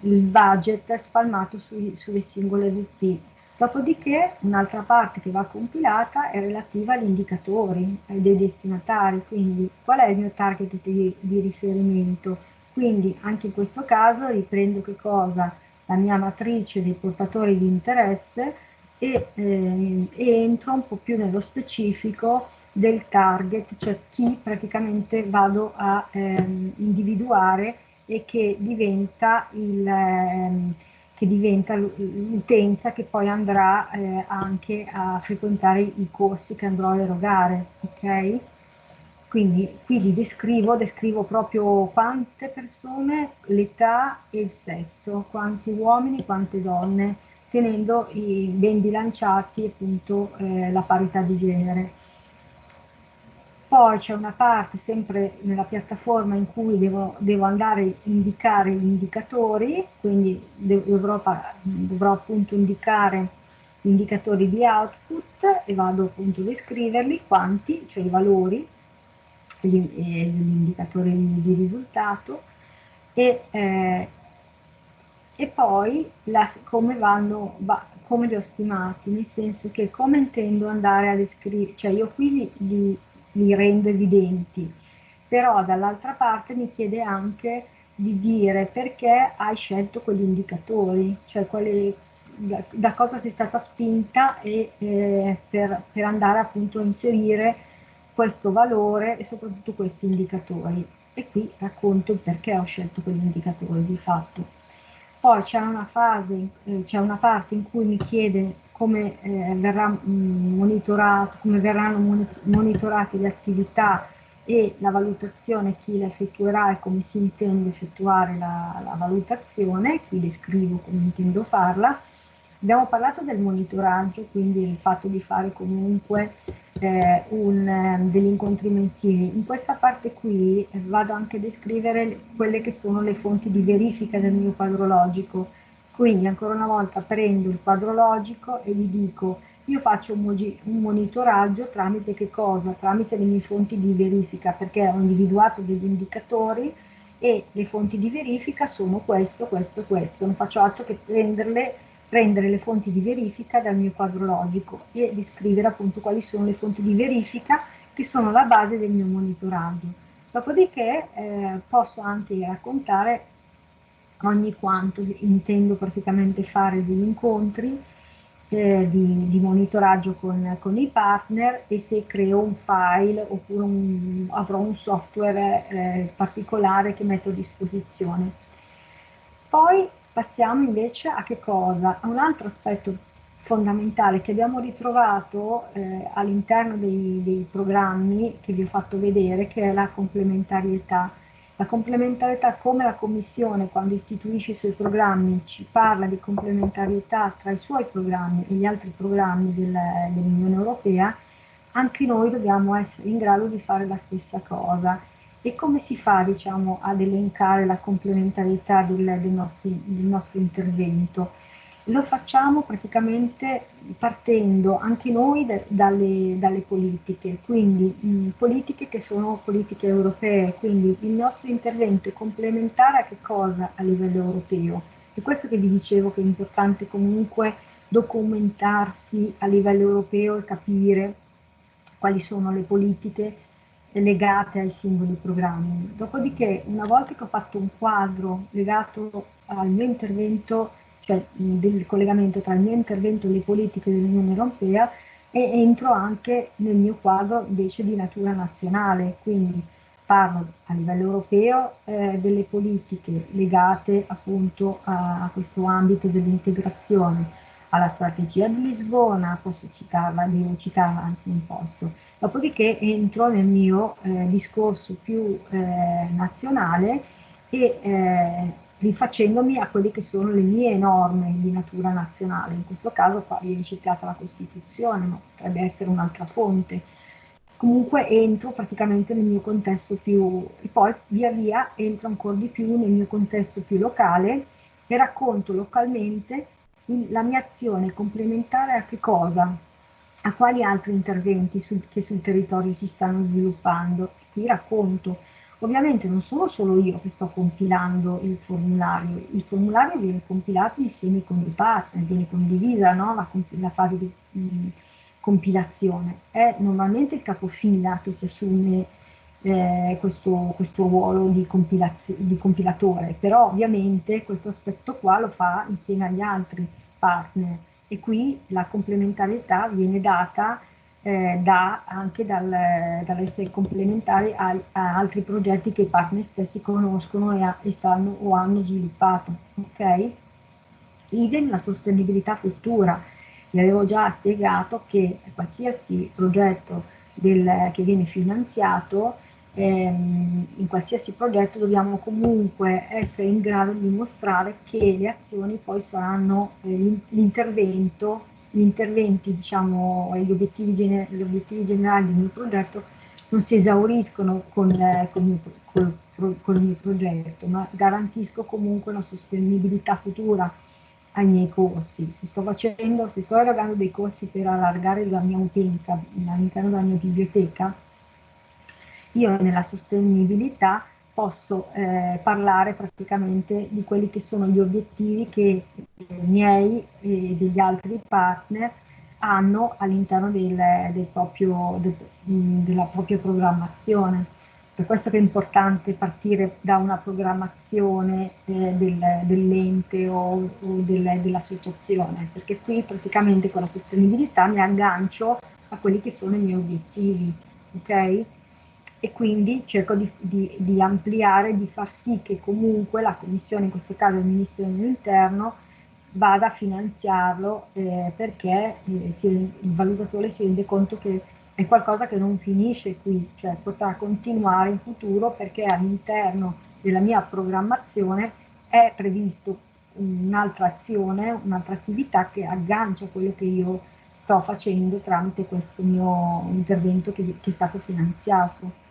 il budget spalmato sui, sulle singole VP. Dopodiché un'altra parte che va compilata è relativa agli indicatori dei destinatari, quindi qual è il mio target di, di riferimento. Quindi anche in questo caso riprendo che cosa? La mia matrice dei portatori di interesse e, eh, e entro un po' più nello specifico del target, cioè chi praticamente vado a ehm, individuare e che diventa il... Ehm, che l'utenza che poi andrà eh, anche a frequentare i corsi che andrò a erogare, ok? Quindi qui li descrivo, descrivo proprio quante persone, l'età e il sesso, quanti uomini, quante donne, tenendo i, ben bilanciati appunto eh, la parità di genere. Poi c'è una parte sempre nella piattaforma in cui devo, devo andare a indicare gli indicatori, quindi dovrò, dovrò appunto indicare gli indicatori di output e vado appunto a descriverli, quanti, cioè i valori, gli, gli indicatori di risultato e, eh, e poi la, come, vanno, va, come li ho stimati, nel senso che come intendo andare a descrivere, cioè io qui li, li, li rendo evidenti, però dall'altra parte mi chiede anche di dire perché hai scelto quegli indicatori, cioè quali, da, da, cosa sei stata spinta e, eh, per, per andare appunto a inserire questo valore e soprattutto questi indicatori. E qui racconto il perché ho scelto quegli indicatori di fatto. Poi c'è una fase, eh, c'è una parte in cui mi chiede come, eh, verrà, mm, come verranno monitorate le attività e la valutazione, chi la effettuerà e come si intende effettuare la, la valutazione, qui descrivo come intendo farla. Abbiamo parlato del monitoraggio, quindi il fatto di fare comunque eh, un, eh, degli incontri mensili. In questa parte qui eh, vado anche a descrivere quelle che sono le fonti di verifica del mio quadro logico. Quindi ancora una volta prendo il quadro logico e gli dico io faccio un, monitoraggio tramite che cosa? Tramite le mie fonti di verifica perché ho individuato degli indicatori e le fonti di verifica sono questo, questo, questo. Non faccio altro che prenderle prendere le fonti di verifica dal mio quadro logico e descrivere appunto quali sono le fonti di verifica che sono la base del mio monitoraggio. Dopodiché eh, posso anche raccontare ogni quanto intendo praticamente fare degli incontri eh, di, di, monitoraggio con, con, i partner e se creo un file oppure un, avrò un software eh, particolare che metto a disposizione. Poi Passiamo invece a che cosa? A un altro aspetto fondamentale che abbiamo ritrovato eh, all'interno dei, dei, programmi che vi ho fatto vedere, che è la complementarietà. La complementarietà come la Commissione quando istituisce i suoi programmi ci parla di complementarietà tra i suoi programmi e gli altri programmi del, dell'Unione Europea, anche noi dobbiamo essere in grado di fare la stessa cosa. E come si fa diciamo, ad elencare la complementarietà del, del, nostro, del nostro intervento? Lo facciamo praticamente partendo anche noi de, dalle, dalle, politiche, quindi mh, politiche che sono politiche europee, quindi il nostro intervento è complementare a che cosa a livello europeo? È questo che vi dicevo che è importante comunque documentarsi a livello europeo e capire quali sono le politiche legate ai singoli programmi. Dopodiché, una volta che ho fatto un quadro legato al mio intervento, cioè del collegamento tra il mio intervento e le politiche dell'Unione Europea, e entro anche nel mio quadro invece di natura nazionale, quindi parlo a livello europeo eh, delle politiche legate appunto a, a questo ambito dell'integrazione, alla strategia di Lisbona, posso citarla, devo citarla, anzi non posso. Dopodiché entro nel mio eh, discorso più eh, nazionale e eh, rifacendomi a quelle che sono le mie norme di natura nazionale. In questo caso qua viene citata la Costituzione, ma potrebbe essere un'altra fonte. Comunque entro praticamente nel mio contesto più, e poi via via entro ancora di più nel mio contesto più locale e racconto localmente la mia azione complementare a che cosa? A quali altri interventi sul, che sul territorio si stanno sviluppando? Qui racconto. Ovviamente non sono solo io che sto compilando il formulario, il formulario viene compilato insieme con i partner, viene condivisa no? la, la, fase di mh, compilazione. È normalmente il capofila che si assume eh, questo, questo, ruolo di, di, compilatore, però ovviamente questo aspetto qua lo fa insieme agli altri partner e qui la complementarietà viene data eh, da, anche dal, dall'essere complementari a, a, altri progetti che i partner stessi conoscono e, a, e sanno o hanno sviluppato. Ok? Idem la sostenibilità futura. Vi avevo già spiegato che qualsiasi progetto del, che viene finanziato ehm, in qualsiasi progetto dobbiamo comunque essere in grado di dimostrare che le azioni poi saranno eh, l'intervento, gli interventi diciamo gli obiettivi, gli obiettivi, generali del mio progetto non si esauriscono con, eh, con, il, col, con il mio progetto, ma garantisco comunque una sostenibilità futura ai miei corsi. Se sto facendo, se sto erogando dei corsi per allargare la mia utenza all'interno della mia biblioteca, io nella sostenibilità posso eh, parlare praticamente di quelli che sono gli obiettivi che i miei e degli altri partner hanno all'interno del, del del, della propria programmazione. Per questo che è importante partire da una programmazione eh, del, dell'ente o, o del, dell'associazione, perché qui praticamente con la sostenibilità mi aggancio a quelli che sono i miei obiettivi, ok? E quindi cerco di, di, di, ampliare, di far sì che comunque la Commissione, in questo caso il Ministero dell'Interno, vada a finanziarlo eh, perché eh, si, il valutatore si rende conto che è qualcosa che non finisce qui, cioè potrà continuare in futuro perché all'interno della mia programmazione è previsto un'altra azione, un'altra attività che aggancia quello che io sto facendo tramite questo mio intervento che, che è stato finanziato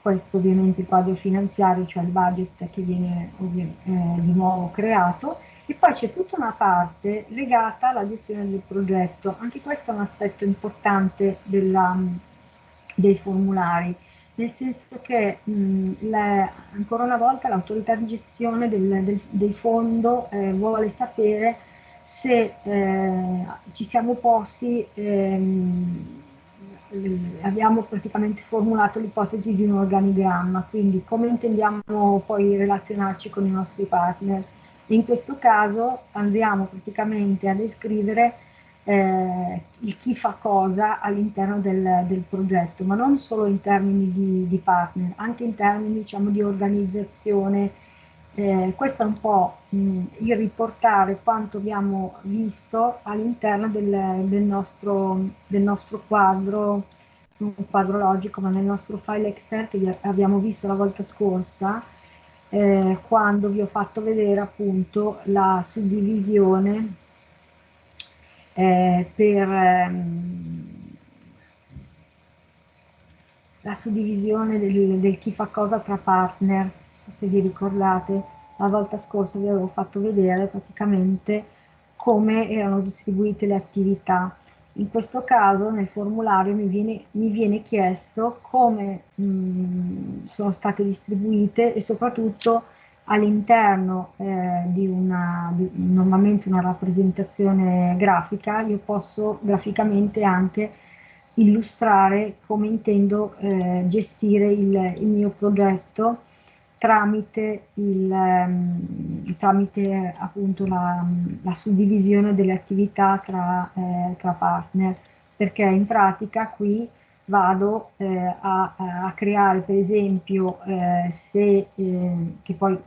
questo ovviamente il quadro finanziario, cioè il budget che viene eh, di nuovo creato, e poi c'è tutta una parte legata alla gestione del progetto. Anche questo è un aspetto importante della, dei formulari, nel senso che mh, le, ancora una volta l'autorità di gestione del, del, del fondo eh, vuole sapere se eh, ci siamo posti ehm, abbiamo praticamente formulato l'ipotesi di un organigramma, quindi come intendiamo poi relazionarci con i nostri partner. In questo caso andiamo praticamente a descrivere eh, il chi fa cosa all'interno del, del, progetto, ma non solo in termini di, di partner, anche in termini diciamo, di organizzazione Eh, questo è un po' mh, il riportare quanto abbiamo visto all'interno del, del, nostro, del nostro quadro, un quadro logico, ma nel nostro file Excel che abbiamo visto la volta scorsa, eh, quando vi ho fatto vedere appunto la suddivisione eh, per ehm, la suddivisione del, del chi fa cosa tra partner, so se vi ricordate, la volta scorsa vi avevo fatto vedere praticamente come erano distribuite le attività. In questo caso nel formulario mi viene, mi viene chiesto come mh, mm, sono state distribuite e soprattutto all'interno eh, di, una, di normalmente una rappresentazione grafica io posso graficamente anche illustrare come intendo eh, gestire il, il, mio progetto tramite, il, um, tramite appunto la, la, suddivisione delle attività tra, eh, tra, partner, perché in pratica qui vado eh, a, a, creare per esempio eh, se, eh, che poi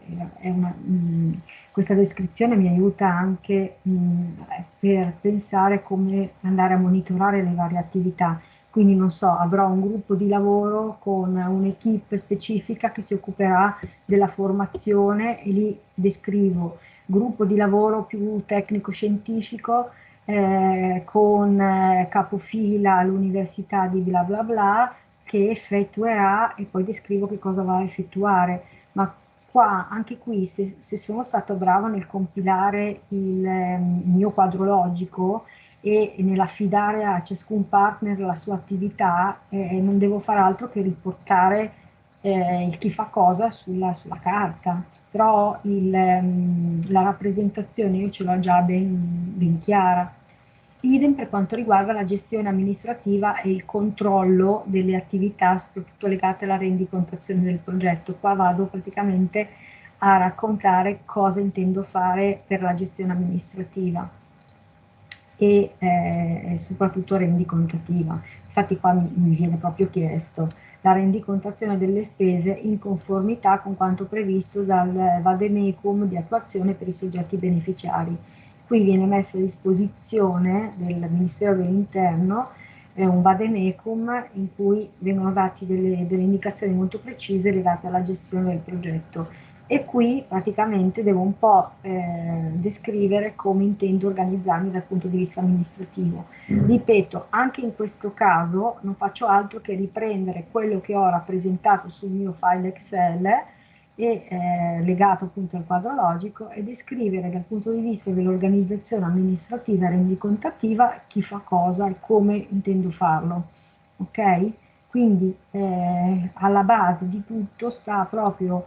una, mh, mm, questa descrizione mi aiuta anche mh, mm, per pensare come andare a monitorare le varie attività quindi non so, avrò un gruppo di lavoro con un'equipe specifica che si occuperà della formazione e lì descrivo gruppo di lavoro più tecnico-scientifico eh, con eh, capofila all'università di bla bla bla che effettuerà e poi descrivo che cosa va a effettuare. Ma qua, anche qui, se, se sono stato bravo nel compilare il, eh, il mio quadro logico, e nell'affidare a ciascun partner la sua attività eh, non devo fare altro che riportare eh, il chi fa cosa sulla, sulla carta, però il, um, la rappresentazione io ce l'ho già ben, ben chiara. Idem per quanto riguarda la gestione amministrativa e il controllo delle attività, soprattutto legate alla rendicontazione del progetto. Qua vado praticamente a raccontare cosa intendo fare per la gestione amministrativa e eh, soprattutto rendicontativa. Infatti qua mi, mi viene proprio chiesto la rendicontazione delle spese in conformità con quanto previsto dal vademecum di attuazione per i soggetti beneficiari. Qui viene messo a disposizione del Ministero dell'Interno eh, un vademecum in cui vengono date delle, delle indicazioni molto precise legate alla gestione del progetto e qui praticamente devo un po' eh, descrivere come intendo organizzarmi dal punto di vista amministrativo. Mm. Ripeto, anche in questo caso non faccio altro che riprendere quello che ho rappresentato sul mio file Excel e eh, legato appunto al quadro logico e descrivere dal punto di vista dell'organizzazione amministrativa e rendicontativa chi fa cosa e come intendo farlo. Ok? Quindi eh, alla base di tutto sta proprio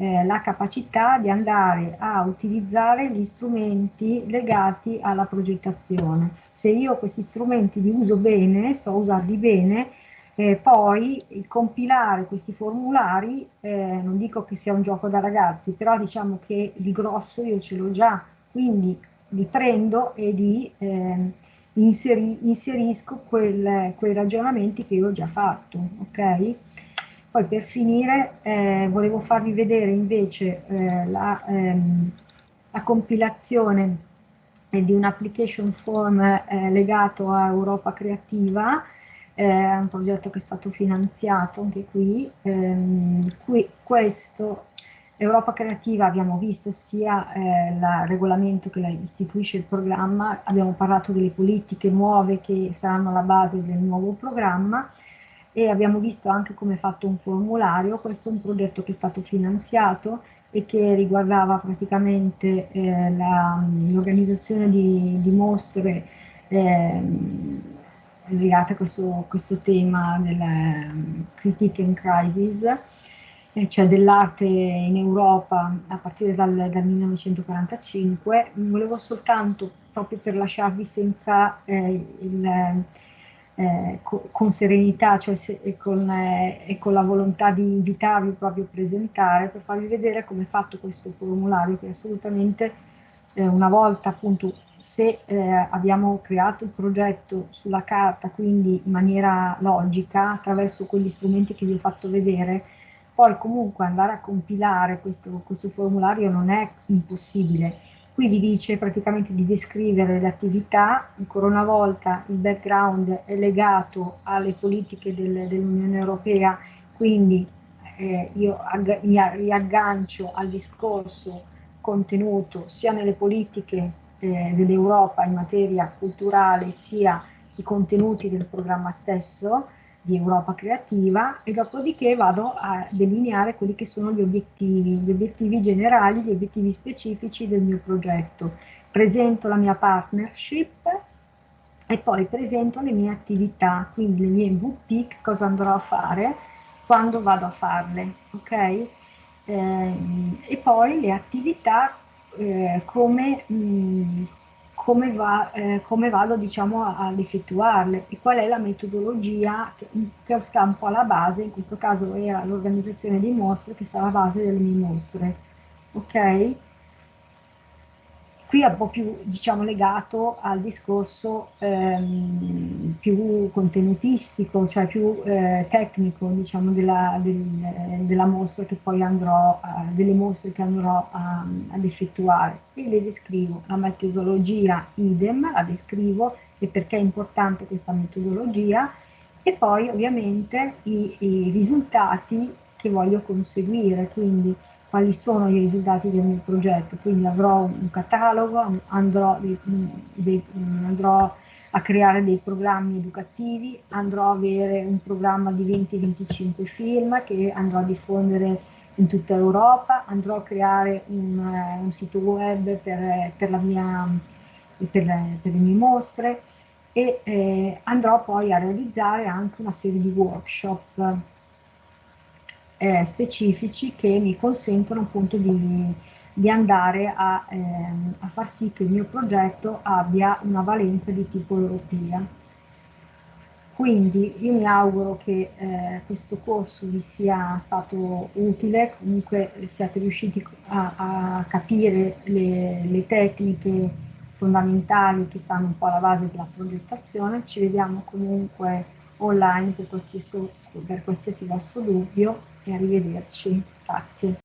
eh, la capacità di andare a utilizzare gli strumenti legati alla progettazione. Se io questi strumenti li uso bene, so usarli bene, eh, poi compilare questi formulari, eh, non dico che sia un gioco da ragazzi, però diciamo che il grosso io ce l'ho già, quindi li prendo e li eh, inseri, inserisco quel, quei ragionamenti che io ho già fatto, ok? Poi per finire eh, volevo farvi vedere invece eh, la, ehm, la, compilazione eh, di un application form eh, legato a Europa Creativa, è un progetto che è stato finanziato anche qui. Ehm, qui questo Europa Creativa abbiamo visto sia eh, il regolamento che istituisce il programma, abbiamo parlato delle politiche nuove che saranno la base del nuovo programma e abbiamo visto anche come è fatto un formulario, questo è un progetto che è stato finanziato e che riguardava praticamente eh, l'organizzazione di, di, mostre eh, legate a questo, questo tema del um, Critique and Crisis, eh, cioè dell'arte in Europa a partire dal, dal 1945. Volevo soltanto, proprio per lasciarvi senza eh, il eh, co con serenità cioè se, e, con, eh, e, con, la volontà di invitarvi proprio a presentare per farvi vedere come è fatto questo formulario che assolutamente eh, una volta appunto se eh, abbiamo creato il progetto sulla carta quindi in maniera logica attraverso quegli strumenti che vi ho fatto vedere poi comunque andare a compilare questo, questo formulario non è impossibile. Qui vi dice praticamente di descrivere le attività, ancora una volta il background è legato alle politiche del, dell'Unione Europea, quindi eh, io mi riaggancio al discorso contenuto sia nelle politiche eh, dell'Europa in materia culturale, sia i contenuti del programma stesso di Europa Creativa e dopodiché vado a delineare quelli che sono gli obiettivi, gli obiettivi generali, gli obiettivi specifici del mio progetto. Presento la mia partnership e poi presento le mie attività, quindi le mie MVP, cosa andrò a fare, quando vado a farle, ok? Eh, e poi le attività eh, come, mh, mm, come, va, eh, come, vado diciamo, ad effettuarle e qual è la metodologia che, che, sta un po' alla base, in questo caso era l'organizzazione di mostre che sta alla base delle mie mostre. Ok? Qui è un po' più diciamo, legato al discorso ehm, più contenutistico, cioè più eh, tecnico diciamo, della, del, della, mostra che poi andrò, eh, delle mostre che andrò a, ad effettuare. Qui le descrivo, la metodologia idem, la descrivo e perché è importante questa metodologia e poi ovviamente i, i risultati che voglio conseguire, quindi quali sono i risultati del mio progetto, quindi avrò un catalogo, andrò, dei, andrò a creare dei programmi educativi, andrò a avere un programma di 20-25 film che andrò a diffondere in tutta Europa, andrò a creare un, eh, un sito web per, per, mia, per, le, per, le, mie mostre e eh, andrò poi a realizzare anche una serie di workshop eh, specifici che mi consentono appunto di, di andare a, ehm, a, far sì che il mio progetto abbia una valenza di tipo europea. Quindi io mi auguro che eh, questo corso vi sia stato utile, comunque siate riusciti a, a capire le, le tecniche fondamentali che stanno un po' alla base della progettazione. Ci vediamo comunque online per qualsiasi, per qualsiasi vostro dubbio e arrivederci. Grazie.